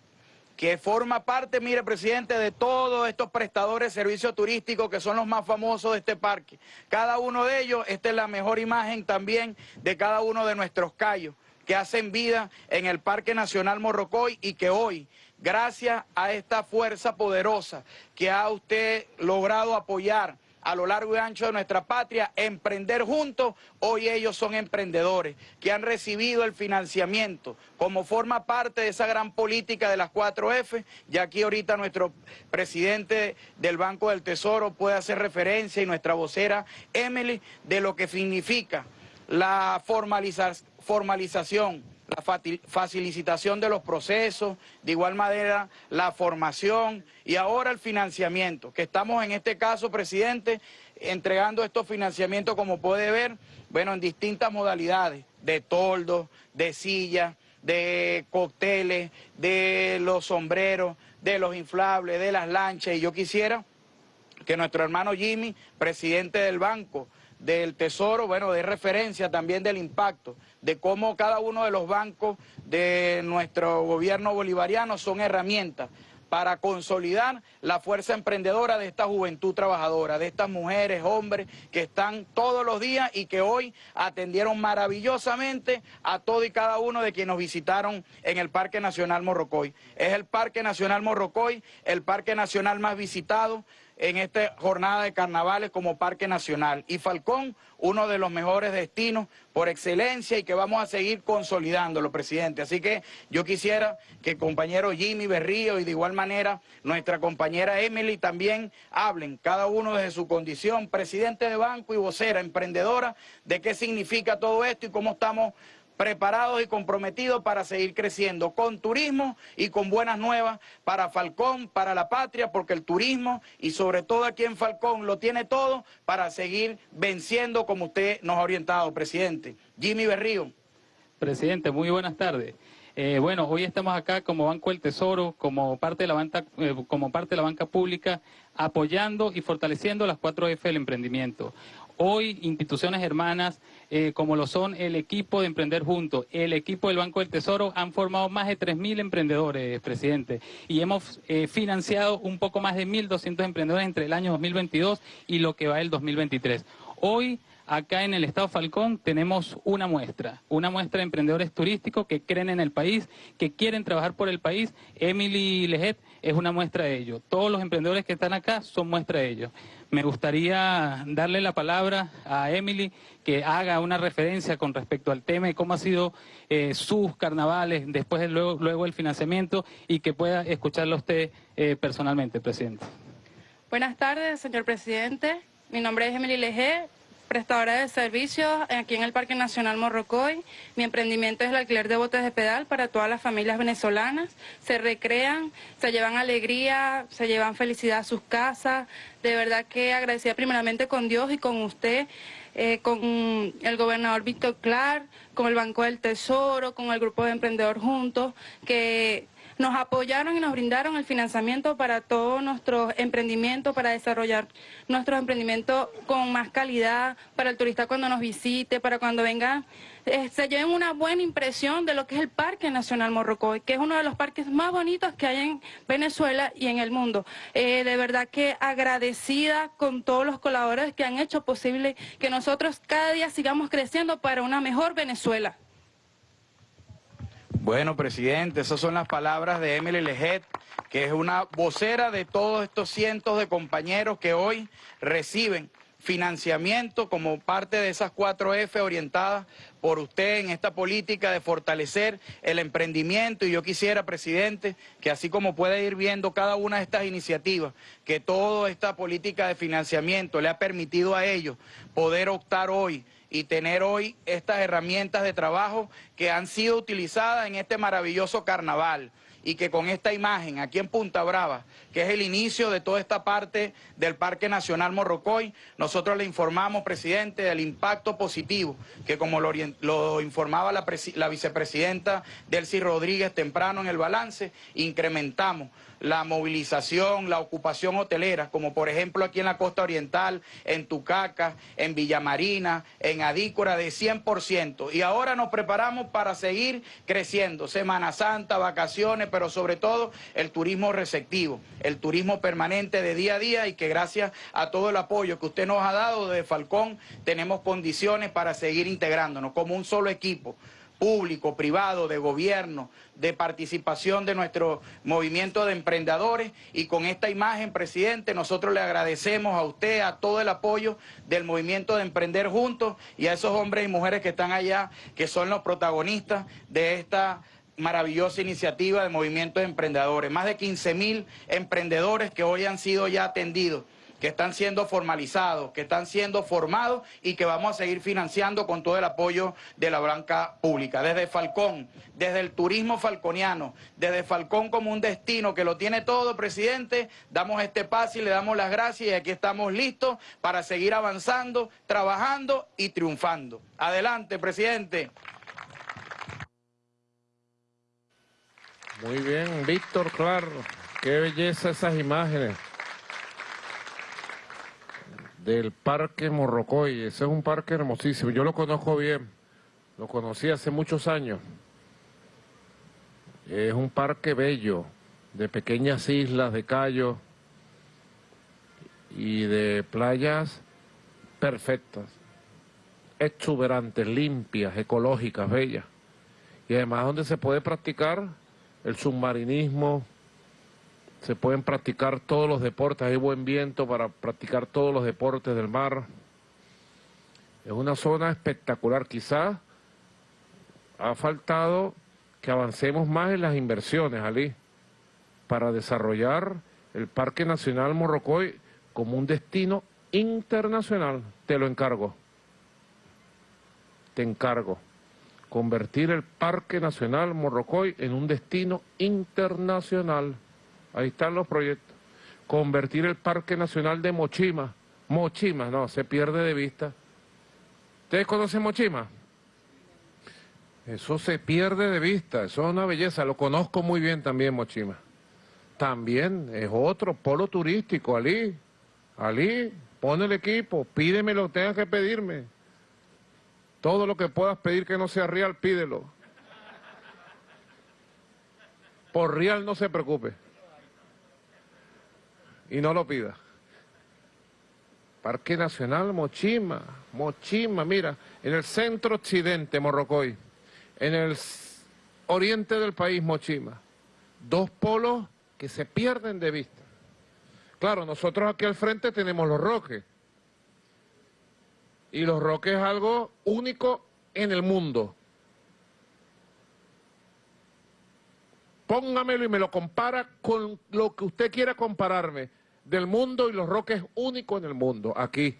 que forma parte, mire, presidente, de todos estos prestadores de servicios turísticos que son los más famosos de este parque. Cada uno de ellos, esta es la mejor imagen también de cada uno de nuestros callos que hacen vida en el Parque Nacional Morrocoy y que hoy, gracias a esta fuerza poderosa que ha usted logrado apoyar, a lo largo y ancho de nuestra patria, emprender juntos, hoy ellos son emprendedores que han recibido el financiamiento. Como forma parte de esa gran política de las 4F, y aquí ahorita nuestro presidente del Banco del Tesoro puede hacer referencia y nuestra vocera Emily de lo que significa la formalización la facilitación de los procesos, de igual manera la formación y ahora el financiamiento, que estamos en este caso, presidente, entregando estos financiamientos, como puede ver, bueno, en distintas modalidades, de toldos, de sillas, de cócteles, de los sombreros, de los inflables, de las lanchas, y yo quisiera que nuestro hermano Jimmy, presidente del banco, del Tesoro, bueno, de referencia también del impacto, de cómo cada uno de los bancos de nuestro gobierno bolivariano son herramientas para consolidar la fuerza emprendedora de esta juventud trabajadora, de estas mujeres, hombres que están todos los días y que hoy atendieron maravillosamente a todo y cada uno de quienes nos visitaron en el Parque Nacional Morrocoy. Es el Parque Nacional Morrocoy, el parque nacional más visitado, en esta jornada de carnavales como Parque Nacional. Y Falcón, uno de los mejores destinos por excelencia y que vamos a seguir consolidándolo, presidente. Así que yo quisiera que el compañero Jimmy Berrío y de igual manera nuestra compañera Emily también hablen, cada uno desde su condición, presidente de banco y vocera, emprendedora, de qué significa todo esto y cómo estamos preparados y comprometidos para seguir creciendo con turismo y con buenas nuevas para Falcón, para la patria, porque el turismo y sobre todo aquí en Falcón lo tiene todo para seguir venciendo como usted nos ha orientado, presidente. Jimmy Berrío.
Presidente, muy buenas tardes. Eh, bueno, hoy estamos acá como Banco del Tesoro, como parte de la banca, eh, como parte de la banca pública, apoyando y fortaleciendo las cuatro F del emprendimiento. Hoy instituciones hermanas eh, como lo son el equipo de Emprender Juntos, el equipo del Banco del Tesoro, han formado más de 3.000 emprendedores, presidente, y hemos eh, financiado un poco más de 1.200 emprendedores entre el año 2022 y lo que va el 2023. Hoy acá en el Estado Falcón tenemos una muestra, una muestra de emprendedores turísticos que creen en el país, que quieren trabajar por el país. Emily Lejet es una muestra de ello. Todos los emprendedores que están acá son muestra de ello. Me gustaría darle la palabra a Emily que haga una referencia con respecto al tema y cómo ha sido eh, sus carnavales después de luego, luego el financiamiento y que pueda escucharlo usted eh, personalmente, presidente.
Buenas tardes, señor presidente. Mi nombre es Emily Leje, prestadora de servicios aquí en el Parque Nacional Morrocoy. Mi emprendimiento es el alquiler de botes de pedal para todas las familias venezolanas. Se recrean, se llevan alegría, se llevan felicidad a sus casas. De verdad que agradecida primeramente con Dios y con usted, eh, con el gobernador Víctor Clark, con el Banco del Tesoro, con el Grupo de Emprendedor Juntos, que nos apoyaron y nos brindaron el financiamiento para todos nuestros emprendimientos, para desarrollar nuestros emprendimientos con más calidad, para el turista cuando nos visite, para cuando venga, eh, se lleven una buena impresión de lo que es el Parque Nacional Morrocoy, que es uno de los parques más bonitos que hay en Venezuela y en el mundo. Eh, de verdad que agradecida con todos los colaboradores que han hecho posible que nosotros cada día sigamos creciendo para una mejor Venezuela.
Bueno, presidente, esas son las palabras de Emily Lejet, que es una vocera de todos estos cientos de compañeros que hoy reciben financiamiento como parte de esas cuatro F orientadas por usted en esta política de fortalecer el emprendimiento. Y yo quisiera, presidente, que así como puede ir viendo cada una de estas iniciativas, que toda esta política de financiamiento le ha permitido a ellos poder optar hoy y tener hoy estas herramientas de trabajo que han sido utilizadas en este maravilloso carnaval y que con esta imagen aquí en Punta Brava, que es el inicio de toda esta parte del Parque Nacional Morrocoy, nosotros le informamos, presidente, del impacto positivo, que como lo, informaba la, la vicepresidenta Delcy Rodríguez temprano en el balance, incrementamos la movilización, la ocupación hotelera, como por ejemplo aquí en la costa oriental, en Tucaca, en Villamarina, en Adícora, de 100%. Y ahora nos preparamos para seguir creciendo. Semana Santa, vacaciones, pero sobre todo el turismo receptivo, el turismo permanente de día a día y que gracias a todo el apoyo que usted nos ha dado desde Falcón tenemos condiciones para seguir integrándonos como un solo equipo público, privado, de gobierno, de participación de nuestro movimiento de emprendedores y con esta imagen, presidente, nosotros le agradecemos a usted, a todo el apoyo del movimiento de Emprender Juntos y a esos hombres y mujeres que están allá, que son los protagonistas de esta maravillosa iniciativa de movimiento de emprendedores. Más de 15 mil emprendedores que hoy han sido ya atendidos que están siendo formalizados, que están siendo formados y que vamos a seguir financiando con todo el apoyo de la banca pública. Desde Falcón, desde el turismo falconiano, desde Falcón como un destino que lo tiene todo, presidente, damos este paso y le damos las gracias y aquí estamos listos para seguir avanzando, trabajando y triunfando. Adelante, presidente.
Muy bien, Víctor, claro. Qué belleza esas imágenes del Parque Morrocoy. Ese es un parque hermosísimo. Yo lo conozco bien. Lo conocí hace muchos años. Es un parque bello, de pequeñas islas, de callos y de playas perfectas, exuberantes, limpias, ecológicas, bellas. Y además donde se puede practicar el submarinismo, se pueden practicar todos los deportes, hay buen viento para practicar todos los deportes del mar. Es una zona espectacular, quizás ha faltado que avancemos más en las inversiones, Ali, para desarrollar el Parque Nacional Morrocoy como un destino internacional. Te lo encargo. Te encargo. Convertir el Parque Nacional Morrocoy en un destino internacional. Ahí están los proyectos. Convertir el Parque Nacional de Mochima. Mochima, no, se pierde de vista. ¿Ustedes conocen Mochima? Eso se pierde de vista, eso es una belleza, lo conozco muy bien también Mochima. También es otro polo turístico, Ali. Ali, pon el equipo, pídeme lo que tengas que pedirme. Todo lo que puedas pedir que no sea real, pídelo. Por real no se preocupe y no lo pida. Parque Nacional Mochima, Mochima, mira, en el centro occidente Morrocoy, en el oriente del país Mochima, dos polos que se pierden de vista. Claro, nosotros aquí al frente tenemos los roques, y los roques es algo único en el mundo. Póngamelo y me lo compara con lo que usted quiera compararme del mundo y los roques únicos en el mundo, aquí,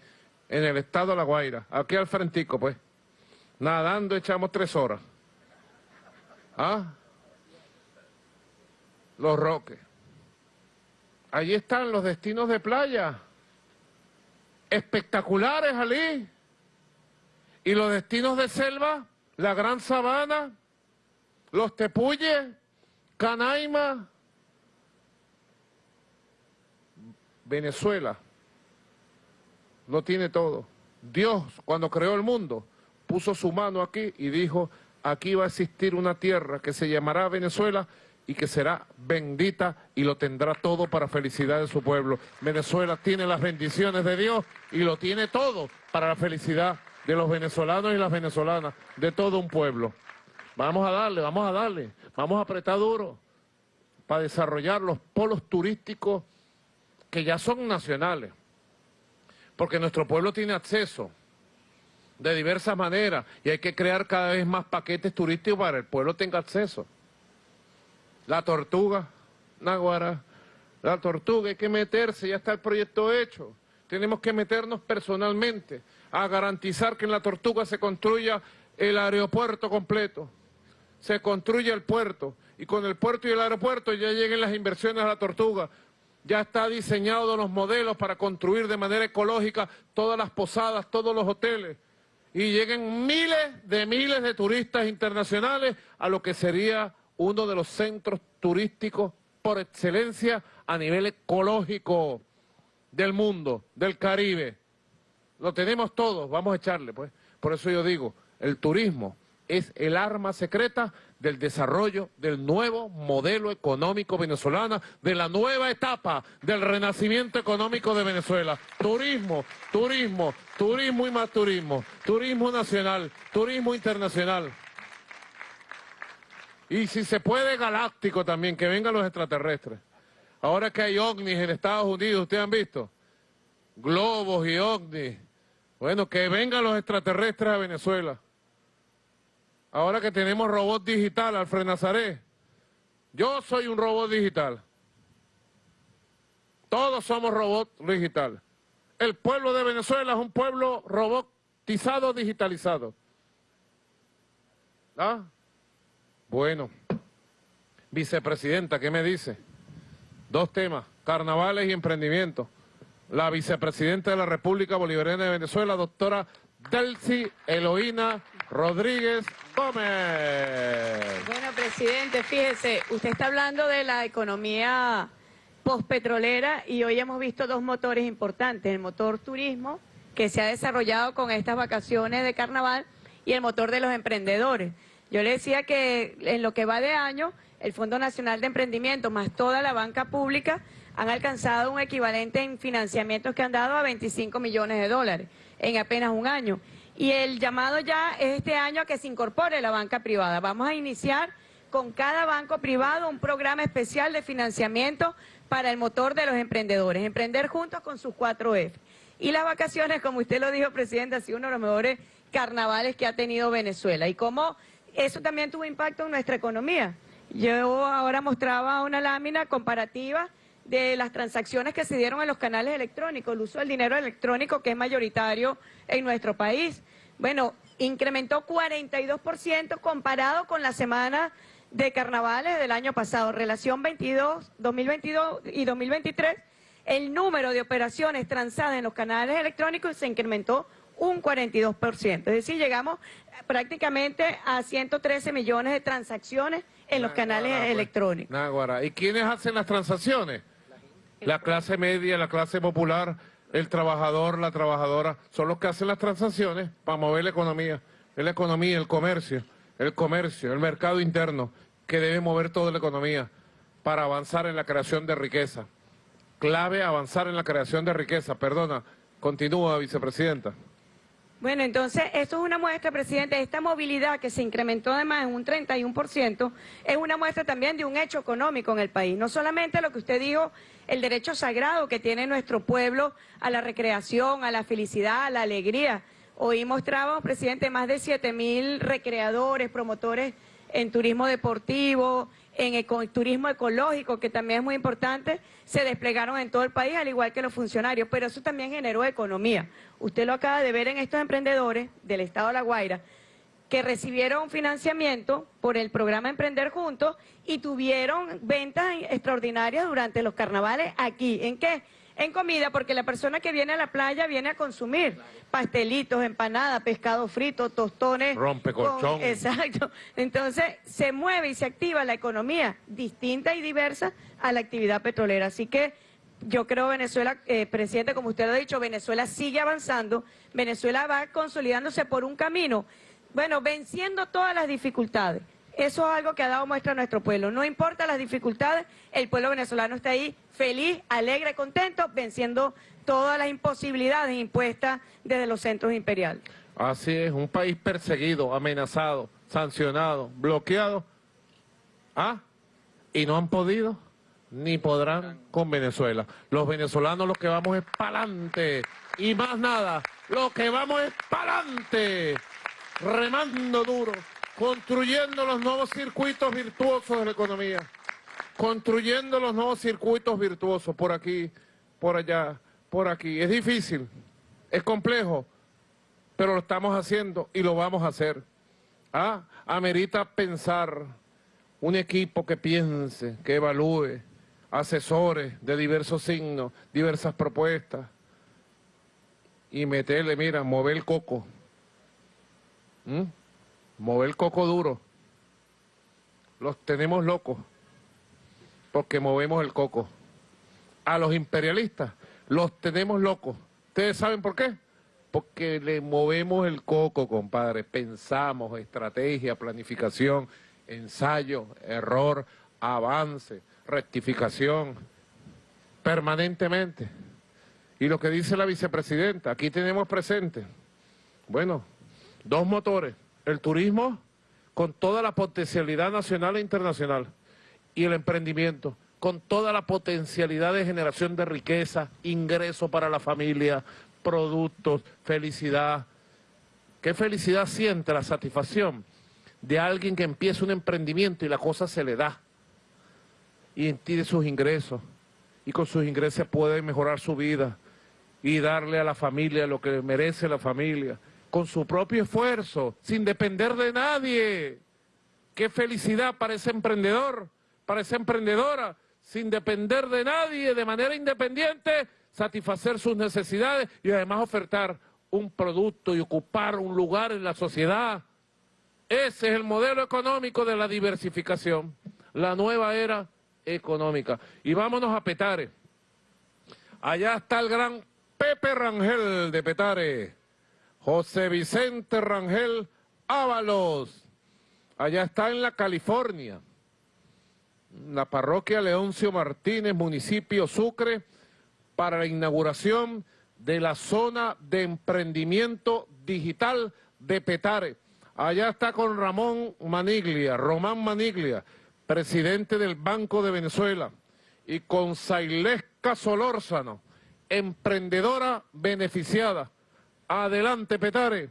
en el estado de La Guaira, aquí al frentico, pues. Nadando echamos tres horas. ¿Ah? Los roques. Allí están los destinos de playa. Espectaculares, allí. Y los destinos de selva, la Gran Sabana, los Tepuyes, Canaima, Venezuela lo tiene todo. Dios, cuando creó el mundo, puso su mano aquí y dijo, aquí va a existir una tierra que se llamará Venezuela y que será bendita y lo tendrá todo para felicidad de su pueblo. Venezuela tiene las bendiciones de Dios y lo tiene todo para la felicidad de los venezolanos y las venezolanas, de todo un pueblo. Vamos a darle, vamos a darle, vamos a apretar duro para desarrollar los polos turísticos que ya son nacionales, porque nuestro pueblo tiene acceso de diversas maneras y hay que crear cada vez más paquetes turísticos para que el pueblo tenga acceso. La tortuga, Naguara, la tortuga, hay que meterse, ya está el proyecto hecho. Tenemos que meternos personalmente a garantizar que en la tortuga se construya el aeropuerto completo, se construya el puerto, y con el puerto y el aeropuerto ya lleguen las inversiones a la tortuga, ya está diseñado los modelos para construir de manera ecológica todas las posadas, todos los hoteles, y lleguen miles de miles de turistas internacionales a lo que sería uno de los centros turísticos por excelencia a nivel ecológico del mundo, del Caribe. Lo tenemos todos, vamos a echarle, pues. Por eso yo digo, el turismo es el arma secreta del desarrollo del nuevo modelo económico venezolano, de la nueva etapa del renacimiento económico de Venezuela. Turismo, turismo, turismo y más turismo, turismo nacional, turismo internacional. Y si se puede, galáctico también, que vengan los extraterrestres. Ahora que hay ovnis en Estados Unidos, ¿ustedes han visto? Globos y ovnis. Bueno, que vengan los extraterrestres a Venezuela. Ahora que tenemos robot digital, Alfred Nazaré. Yo soy un robot digital. Todos somos robot digital. El pueblo de Venezuela es un pueblo robotizado, digitalizado. ¿Ah? Bueno. Vicepresidenta, ¿qué me dice? Dos temas, carnavales y emprendimiento. La vicepresidenta de la República Bolivariana de Venezuela, doctora Delcy Eloína Rodríguez Gómez.
Bueno, presidente, fíjese, usted está hablando de la economía postpetrolera y hoy hemos visto dos motores importantes, el motor turismo, que se ha desarrollado con estas vacaciones de carnaval, y el motor de los emprendedores. Yo le decía que en lo que va de año, el Fondo Nacional de Emprendimiento más toda la banca pública han alcanzado un equivalente en financiamientos que han dado a 25 millones de dólares en apenas un año. Y el llamado ya es este año a que se incorpore la banca privada. Vamos a iniciar con cada banco privado un programa especial de financiamiento para el motor de los emprendedores, emprender juntos con sus cuatro F. Y las vacaciones, como usted lo dijo, presidente, ha sido uno de los mejores carnavales que ha tenido Venezuela. Y cómo eso también tuvo impacto en nuestra economía. Yo ahora mostraba una lámina comparativa de las transacciones que se dieron en los canales electrónicos, el uso del dinero electrónico que es mayoritario en nuestro país. Bueno, incrementó 42% comparado con la semana de carnavales del año pasado. Relación 22, 2022 y 2023, el número de operaciones transadas en los canales electrónicos se incrementó un 42%. Es decir, llegamos prácticamente a 113 millones de transacciones en los canales
pues.
electrónicos.
¿Y quiénes hacen las transacciones? La clase media, la clase popular, el trabajador, la trabajadora, son los que hacen las transacciones para mover la economía. Es la economía, el comercio, el comercio, el mercado interno, que debe mover toda la economía para avanzar en la creación de riqueza. Clave avanzar en la creación de riqueza. Perdona, continúa, vicepresidenta.
Bueno, entonces, esto es una muestra, presidente, esta movilidad que se incrementó además en un 31%, es una muestra también de un hecho económico en el país. No solamente lo que usted dijo, el derecho sagrado que tiene nuestro pueblo a la recreación, a la felicidad, a la alegría. Hoy mostramos, presidente, más de 7 mil recreadores, promotores en turismo deportivo, en turismo ecológico, que también es muy importante, se desplegaron en todo el país, al igual que los funcionarios, pero eso también generó economía. Usted lo acaba de ver en estos emprendedores del Estado de La Guaira, que recibieron financiamiento por el programa Emprender Juntos y tuvieron ventas extraordinarias durante los carnavales aquí. ¿En qué? En comida, porque la persona que viene a la playa viene a consumir pastelitos, empanadas, pescado frito, tostones.
Rompe colchón.
exacto. Entonces se mueve y se activa la economía distinta y diversa a la actividad petrolera. Así que yo creo Venezuela, eh, presidente, como usted lo ha dicho, Venezuela sigue avanzando, Venezuela va consolidándose por un camino, bueno, venciendo todas las dificultades. Eso es algo que ha dado muestra a nuestro pueblo. No importa las dificultades, el pueblo venezolano está ahí feliz, alegre, contento, venciendo todas las imposibilidades impuestas desde los centros imperiales.
Así es, un país perseguido, amenazado, sancionado, bloqueado. ¿Ah? Y no han podido ni podrán con Venezuela. Los venezolanos lo que vamos es para adelante. Y más nada, lo que vamos es para adelante. Remando duro construyendo los nuevos circuitos virtuosos de la economía, construyendo los nuevos circuitos virtuosos por aquí, por allá, por aquí. Es difícil, es complejo, pero lo estamos haciendo y lo vamos a hacer. Ah, amerita pensar un equipo que piense, que evalúe, asesores de diversos signos, diversas propuestas, y meterle, mira, mover el coco. ¿Mm? Mover coco duro. Los tenemos locos porque movemos el coco. A los imperialistas los tenemos locos. ¿Ustedes saben por qué? porque le movemos el coco, compadre. Pensamos, estrategia, planificación, ensayo, error, avance, rectificación, permanentemente. Y lo que dice la vicepresidenta, aquí tenemos presente, bueno, dos motores, el turismo con toda la potencialidad nacional e internacional y el emprendimiento con toda la potencialidad de generación de riqueza, ingreso para la familia, productos, felicidad. ¿Qué felicidad siente la satisfacción de alguien que empieza un emprendimiento y la cosa se le da? Y tiene sus ingresos, y con sus ingresos puede mejorar su vida y darle a la familia lo que merece la familia, con su propio esfuerzo, sin depender de nadie. ¡Qué felicidad para ese emprendedor, para esa emprendedora! sin depender de nadie, de manera independiente, satisfacer sus necesidades y además ofertar un producto y ocupar un lugar en la sociedad. Ese es el modelo económico de la diversificación, la nueva era económica. Y vámonos a Petare. Allá está el gran Pepe Rangel de Petare, José Vicente Rangel Ábalos. Allá está en la California la parroquia Leoncio Martínez, municipio Sucre, para la inauguración de la zona de emprendimiento digital de Petare. Allá está con Ramón Maniglia, Román Maniglia, presidente del Banco de Venezuela, y con Sailesca Solórzano, emprendedora beneficiada. Adelante, Petare.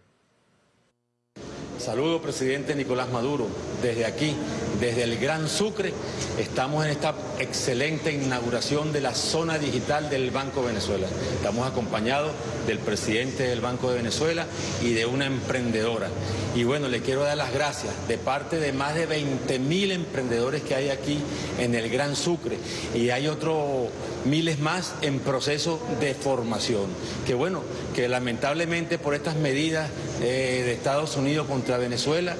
Saludo, presidente Nicolás Maduro, desde aquí, desde el Gran Sucre, estamos en esta excelente inauguración de la zona digital del Banco Venezuela. Estamos acompañados del presidente del Banco de Venezuela y de una emprendedora. Y bueno, le quiero dar las gracias de parte de más de 20 mil emprendedores que hay aquí en el Gran Sucre. Y hay otros miles más en proceso de formación. Que bueno, que lamentablemente por estas medidas eh, de Estados Unidos contra Venezuela,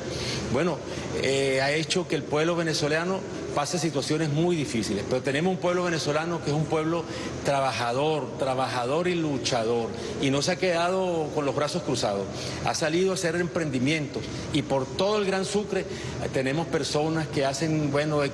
bueno, eh, ha hecho que el pueblo venezolano pase situaciones muy difíciles, pero tenemos un pueblo venezolano que es un pueblo trabajador, trabajador y luchador, y no se ha quedado con los brazos cruzados, ha salido a hacer emprendimientos, y por todo el Gran Sucre eh, tenemos personas que hacen, bueno, eh,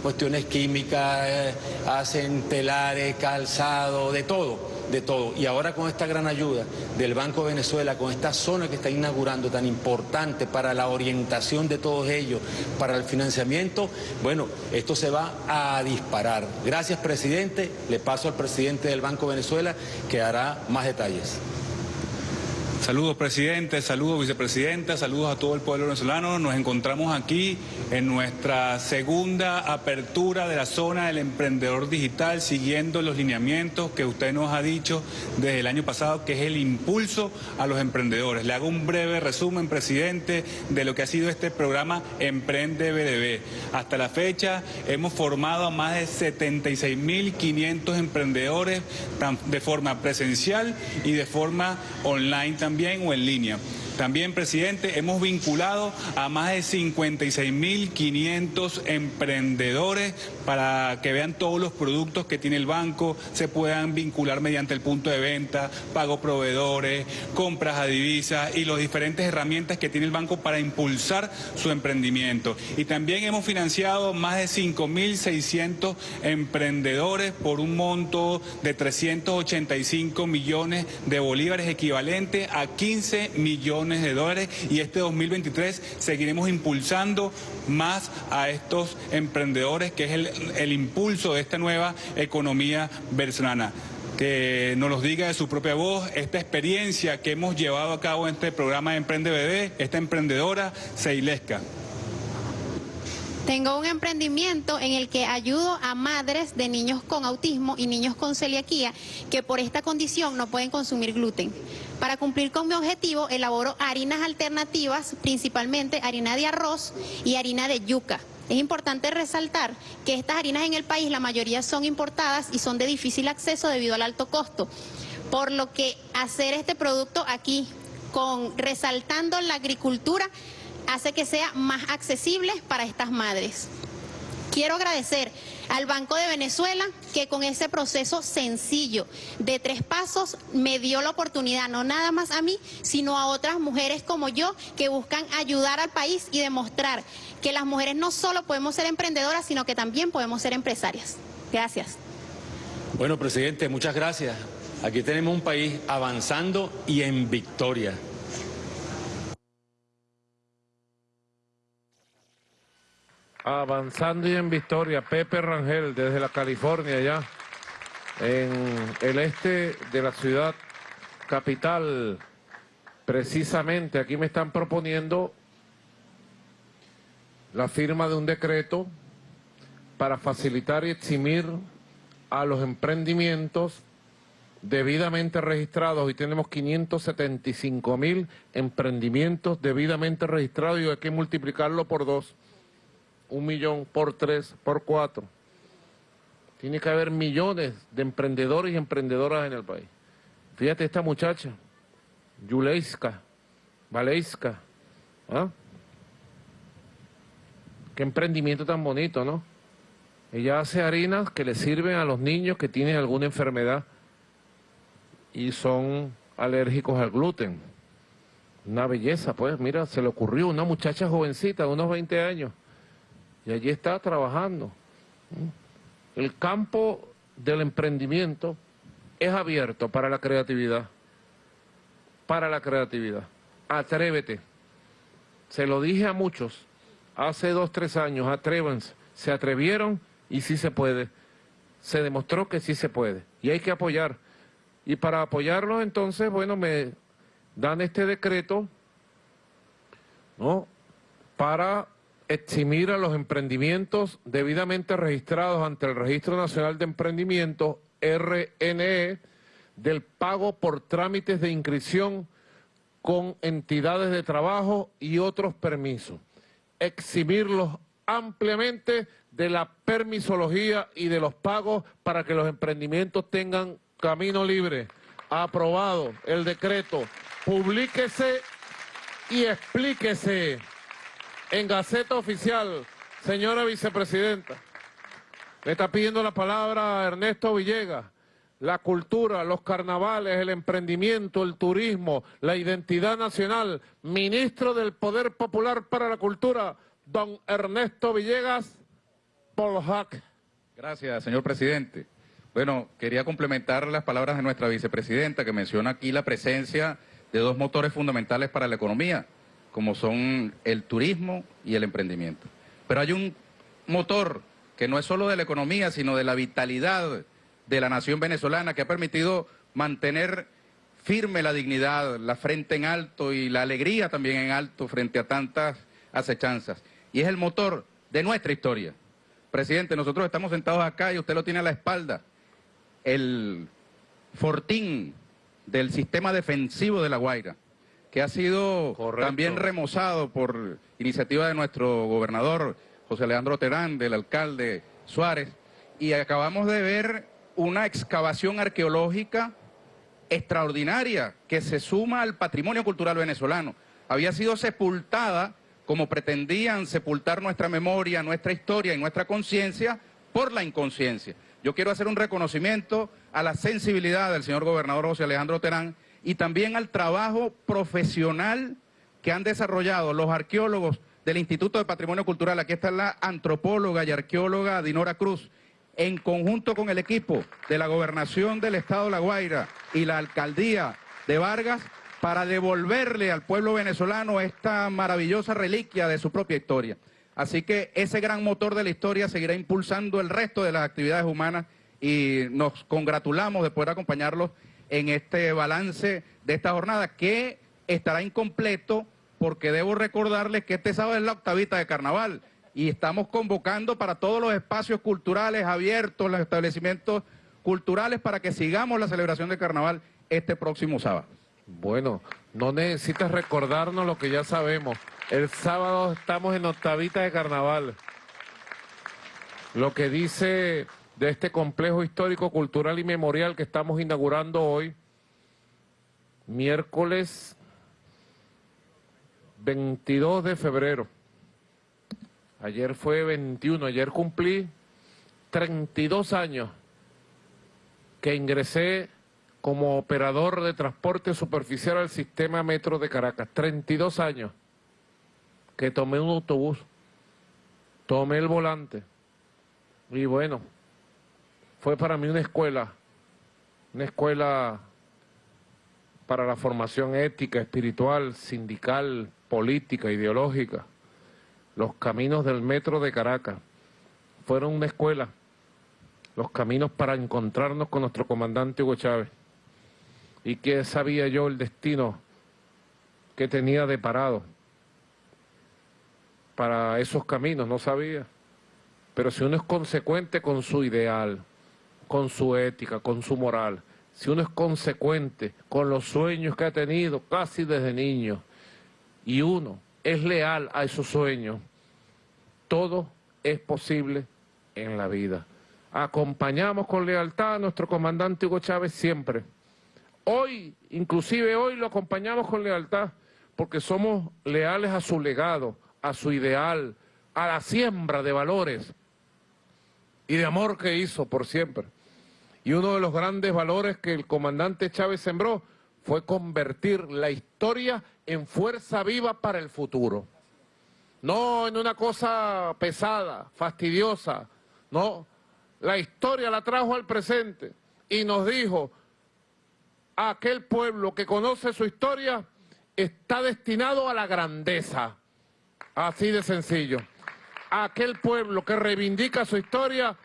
cuestiones químicas, hacen telares, calzado, de todo de todo. Y ahora con esta gran ayuda del Banco de Venezuela, con esta zona que está inaugurando tan importante para la orientación de todos ellos, para el financiamiento, bueno, esto se va a disparar. Gracias, presidente. Le paso al presidente del Banco de Venezuela que hará más detalles.
Saludos presidente, saludos vicepresidenta, saludos a todo el pueblo venezolano. Nos encontramos aquí en nuestra segunda apertura de la zona del emprendedor digital, siguiendo los lineamientos que usted nos ha dicho desde el año pasado, que es el impulso a los emprendedores. Le hago un breve resumen, presidente, de lo que ha sido este programa Emprende BDB. Hasta la fecha hemos formado a más de 76.500 emprendedores de forma presencial y de forma online también también o en línea. También, presidente, hemos vinculado a más de 56.500 emprendedores para que vean todos los productos que tiene el banco, se puedan vincular mediante el punto de venta, pago proveedores, compras a divisas y las diferentes herramientas que tiene el banco para impulsar su emprendimiento. Y también hemos financiado más de 5.600 emprendedores por un monto de 385 millones de bolívares equivalente a 15 millones de dólares y este 2023 seguiremos impulsando más a estos emprendedores, que es el, el impulso de esta nueva economía venezolana que nos los diga de su propia voz esta experiencia que hemos llevado a cabo en este programa de Emprende Bebé, esta emprendedora Seilesca.
Tengo un emprendimiento en el que ayudo a madres de niños con autismo y niños con celiaquía que por esta condición no pueden consumir gluten. Para cumplir con mi objetivo, elaboro harinas alternativas, principalmente harina de arroz y harina de yuca. Es importante resaltar que estas harinas en el país, la mayoría son importadas y son de difícil acceso debido al alto costo. Por lo que hacer este producto aquí, con resaltando la agricultura, hace que sea más accesible para estas madres. Quiero agradecer al Banco de Venezuela, que con ese proceso sencillo de tres pasos me dio la oportunidad, no nada más a mí, sino a otras mujeres como yo que buscan ayudar al país y demostrar que las mujeres no solo podemos ser emprendedoras, sino que también podemos ser empresarias. Gracias.
Bueno, presidente, muchas gracias. Aquí tenemos un país avanzando y en victoria.
Avanzando y en victoria, Pepe Rangel desde la California ya, en el este de la ciudad capital. Precisamente aquí me están proponiendo la firma de un decreto para facilitar y eximir a los emprendimientos debidamente registrados y tenemos 575 mil emprendimientos debidamente registrados y hay que multiplicarlo por dos un millón por tres, por cuatro. Tiene que haber millones de emprendedores y emprendedoras en el país. Fíjate esta muchacha, Yuleiska, Valeiska, ¿ah? Qué emprendimiento tan bonito, ¿no? Ella hace harinas que le sirven a los niños que tienen alguna enfermedad y son alérgicos al gluten. Una belleza, pues, mira, se le ocurrió una muchacha jovencita de unos 20 años y allí está trabajando. El campo del emprendimiento es abierto para la creatividad, para la creatividad. Atrévete. Se lo dije a muchos hace dos, tres años, atrévanse. Se atrevieron y sí se puede. Se demostró que sí se puede. Y hay que apoyar. Y para apoyarlos entonces, bueno, me dan este decreto, ¿no? Para eximir a los emprendimientos debidamente registrados ante el Registro Nacional de Emprendimientos, RNE, del pago por trámites de inscripción con entidades de trabajo y otros permisos. Eximirlos ampliamente de la permisología y de los pagos para que los emprendimientos tengan camino libre. Aprobado el decreto. Publíquese y explíquese en Gaceta Oficial, señora vicepresidenta. Le está pidiendo la palabra Ernesto Villegas. La cultura, los carnavales, el emprendimiento, el turismo, la identidad nacional. Ministro del Poder Popular para la Cultura, don Ernesto Villegas Polhac.
Gracias, señor presidente. Bueno, quería complementar las palabras de nuestra vicepresidenta que menciona aquí la presencia de dos motores fundamentales para la economía, como son el turismo y el emprendimiento. Pero hay un motor que no es solo de la economía, sino de la vitalidad de la nación venezolana, que ha permitido mantener firme la dignidad, la frente en alto y la alegría también en alto frente a tantas acechanzas. Y es el motor de nuestra historia. Presidente, nosotros estamos sentados acá y usted lo tiene a la espalda. El fortín del sistema defensivo de La Guaira que ha sido también remozado por iniciativa de nuestro gobernador José Alejandro Terán, del alcalde Suárez, y acabamos de ver una excavación arqueológica extraordinaria que se suma al patrimonio cultural venezolano. Había sido sepultada como pretendían sepultar nuestra memoria, nuestra historia y nuestra conciencia por la inconsciencia. Yo quiero hacer un reconocimiento a la sensibilidad del señor gobernador José Alejandro Terán y también al trabajo profesional que han desarrollado los arqueólogos del Instituto de Patrimonio Cultural. Aquí está la antropóloga y arqueóloga Dinora Cruz, en conjunto con el equipo de la Gobernación del Estado de La Guaira y la Alcaldía de Vargas, para devolverle al pueblo venezolano esta maravillosa reliquia de su propia historia. Así que ese gran motor de la historia seguirá impulsando el resto de las actividades humanas y nos congratulamos de poder acompañarlos en este balance de esta jornada que estará incompleto porque debo recordarles que este sábado es la octavita de carnaval y estamos convocando para todos los espacios culturales abiertos, los establecimientos culturales para que sigamos la celebración de carnaval este próximo sábado.
Bueno, no necesitas recordarnos lo que ya sabemos. El sábado estamos en octavita de carnaval. Lo que dice de este complejo histórico, cultural y memorial que estamos inaugurando hoy, miércoles 22 de febrero. Ayer fue 21, ayer cumplí 32 años que ingresé como operador de transporte superficial al sistema metro de Caracas. 32 años que tomé un autobús, tomé el volante y bueno, fue para mí una escuela, una escuela para la formación ética, espiritual, sindical, política, ideológica. Los caminos del metro de Caracas fueron una escuela, los caminos para encontrarnos con nuestro comandante Hugo Chávez. ¿Y qué sabía yo el destino que tenía de parado para esos caminos? No sabía. Pero si uno es consecuente con su ideal, con su ética, con su moral, si uno es consecuente con los sueños que ha tenido casi desde niño, y uno es leal a esos sueños, todo es posible en la vida. Acompañamos con lealtad a nuestro comandante Hugo Chávez siempre. Hoy, inclusive hoy lo acompañamos con lealtad porque somos leales a su legado, a su ideal, a la siembra de valores y de amor que hizo por siempre. Y uno de los grandes valores que el comandante Chávez sembró fue convertir la historia en fuerza viva para el futuro. No en una cosa pesada, fastidiosa, no. La historia la trajo al presente y nos dijo, aquel pueblo que conoce su historia está destinado a la grandeza. Así de sencillo. Aquel pueblo que reivindica su historia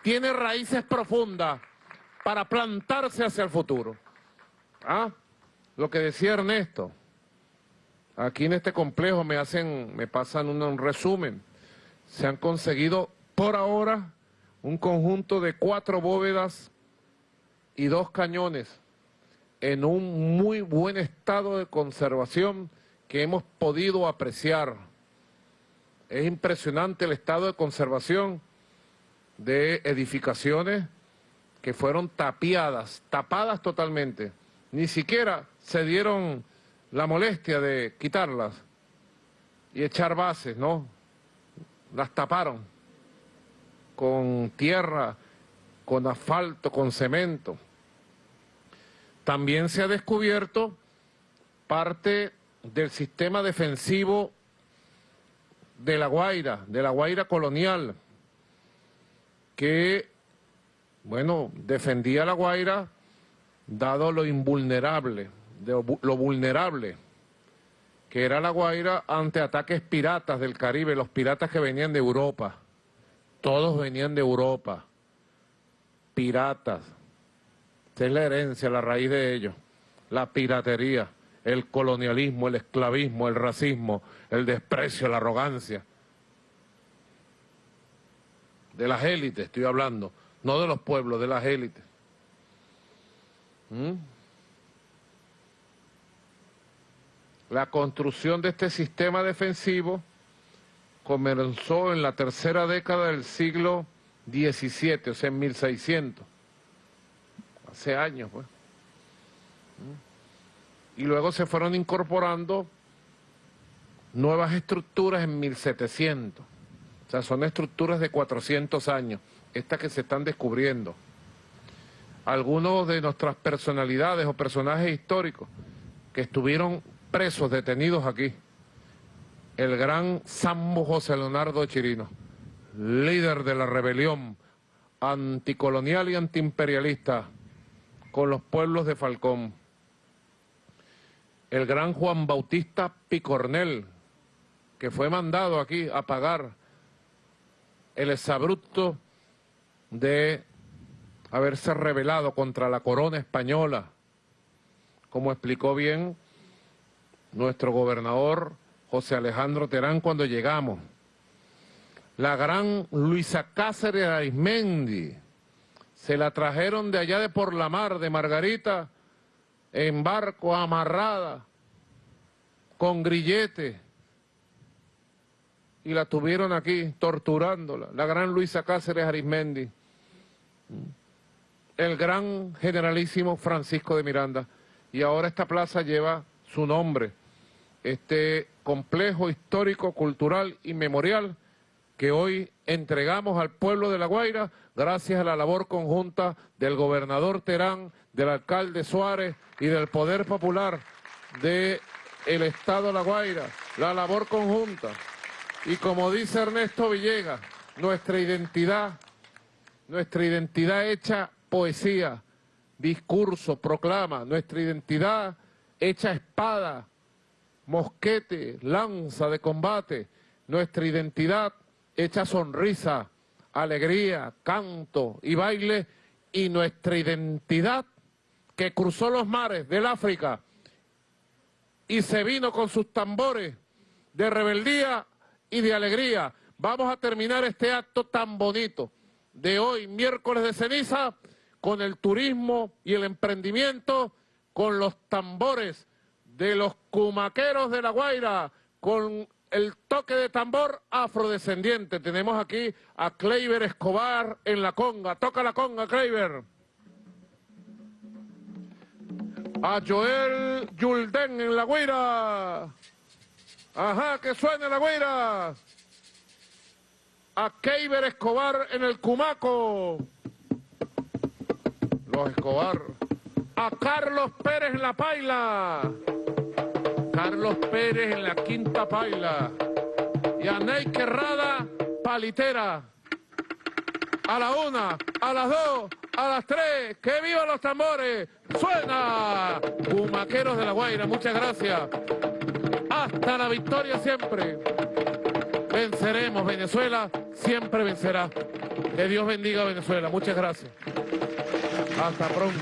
tiene raíces profundas para plantarse hacia el futuro. ¿Ah? Lo que decía Ernesto, aquí en este complejo me hacen, me pasan un, resumen. Se han conseguido por ahora un conjunto de cuatro bóvedas y dos cañones en un muy buen estado de conservación que hemos podido apreciar. Es impresionante el estado de conservación de edificaciones que fueron tapiadas, tapadas totalmente. Ni siquiera se dieron la molestia de quitarlas y echar bases, ¿no? Las taparon con tierra, con asfalto, con cemento. También se ha descubierto parte del sistema defensivo de La Guaira, de La Guaira colonial, que, bueno, defendía La Guaira dado lo invulnerable, lo vulnerable que era La Guaira ante ataques piratas del Caribe, los piratas que venían de Europa. Todos venían de Europa. Piratas. Esa es la herencia, la raíz de ellos. La piratería, el colonialismo, el esclavismo, el racismo, el desprecio, la arrogancia. De las élites estoy hablando, no de los pueblos, de las élites. ¿Mm? La construcción de este sistema defensivo comenzó en la tercera década del siglo XVII, o sea, en 1600. Hace años, pues. ¿Mm? Y luego se fueron incorporando nuevas estructuras en 1700. O sea, son estructuras de 400 años, estas que se están descubriendo. Algunos de nuestras personalidades o personajes históricos que estuvieron presos, detenidos aquí. El gran Sambo José Leonardo Chirino, líder de la rebelión anticolonial y antiimperialista con los pueblos de Falcón. El gran Juan Bautista Picornel, que fue mandado aquí a pagar el exabrupto de haberse rebelado contra la corona española, como explicó bien nuestro gobernador José Alejandro Terán cuando llegamos. La gran Luisa Cáceres Aizmendi, se la trajeron de allá de por la mar, de Margarita, en barco amarrada, con grillete, y la tuvieron aquí torturándola, la gran Luisa Cáceres Arismendi, el gran generalísimo Francisco de Miranda, y ahora esta plaza lleva su nombre, este complejo histórico, cultural y memorial que hoy entregamos al pueblo de La Guaira gracias a la labor conjunta del gobernador Terán, del alcalde Suárez y del Poder Popular del Estado de La Guaira. La labor conjunta. Y como dice Ernesto Villegas, nuestra identidad, nuestra identidad hecha poesía, discurso, proclama, nuestra identidad hecha espada, mosquete, lanza de combate, nuestra identidad hecha sonrisa, alegría, canto y baile, y nuestra identidad que cruzó los mares del África y se vino con sus tambores de rebeldía y de alegría. Vamos a terminar este acto tan bonito de hoy, miércoles de ceniza, con el turismo y el emprendimiento, con los tambores de los cumaqueros de La Guaira, con el toque de tambor afrodescendiente. Tenemos aquí a Kleiber Escobar en la conga. Toca la conga, Kleiber. A Joel Yulden en la guira. Ajá, que suene la guira. A Kleiber Escobar en el cumaco. Los Escobar. A Carlos Pérez en la paila. Carlos Pérez en la quinta paila. Y a Ney Querrada, palitera. A la una, a las dos, a las tres. ¡Que vivan los tambores! ¡Suena! Humaqueros de la Guaira, muchas gracias. Hasta la victoria siempre. Venceremos, Venezuela siempre vencerá. Que Dios bendiga a Venezuela. Muchas gracias. Hasta pronto.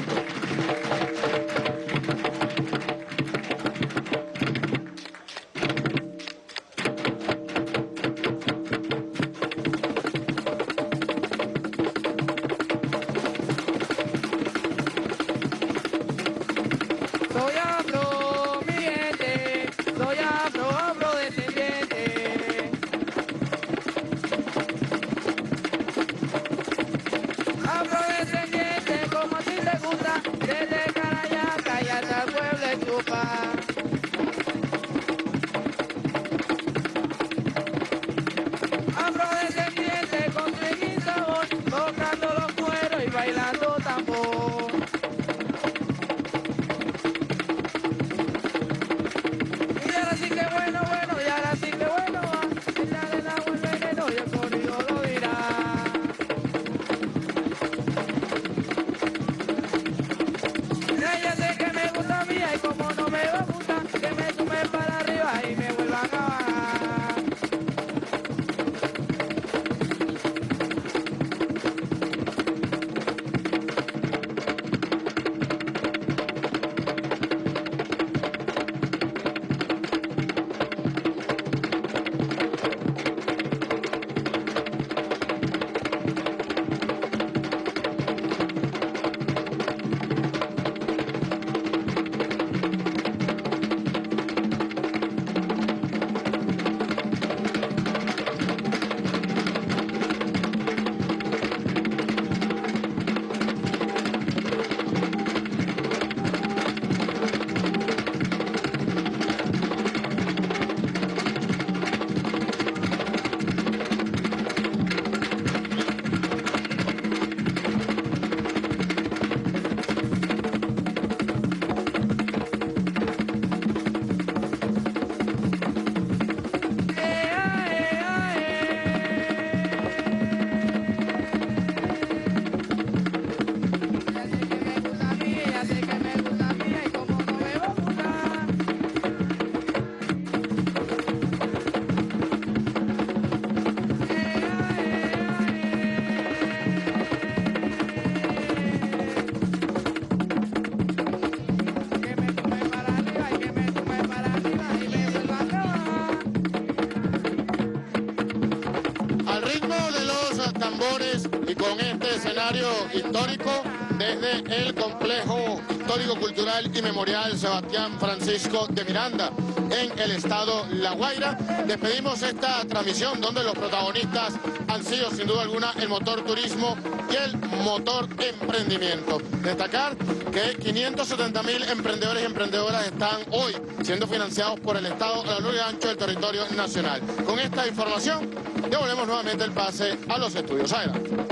Con este escenario histórico,
desde el complejo histórico cultural y memorial Sebastián Francisco de Miranda en el estado La Guaira. Despedimos esta transmisión donde los protagonistas han sido sin duda alguna el motor turismo y el motor emprendimiento. Destacar que 570 mil emprendedores y emprendedoras están hoy siendo financiados por el Estado a lo largo y ancho del territorio nacional. Con esta información devolvemos nuevamente el pase a los estudios. Adelante.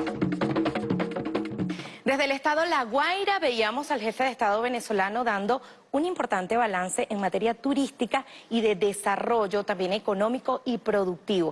Desde el estado La Guaira veíamos al jefe de Estado venezolano dando un importante balance en materia turística y de desarrollo también económico y productivo.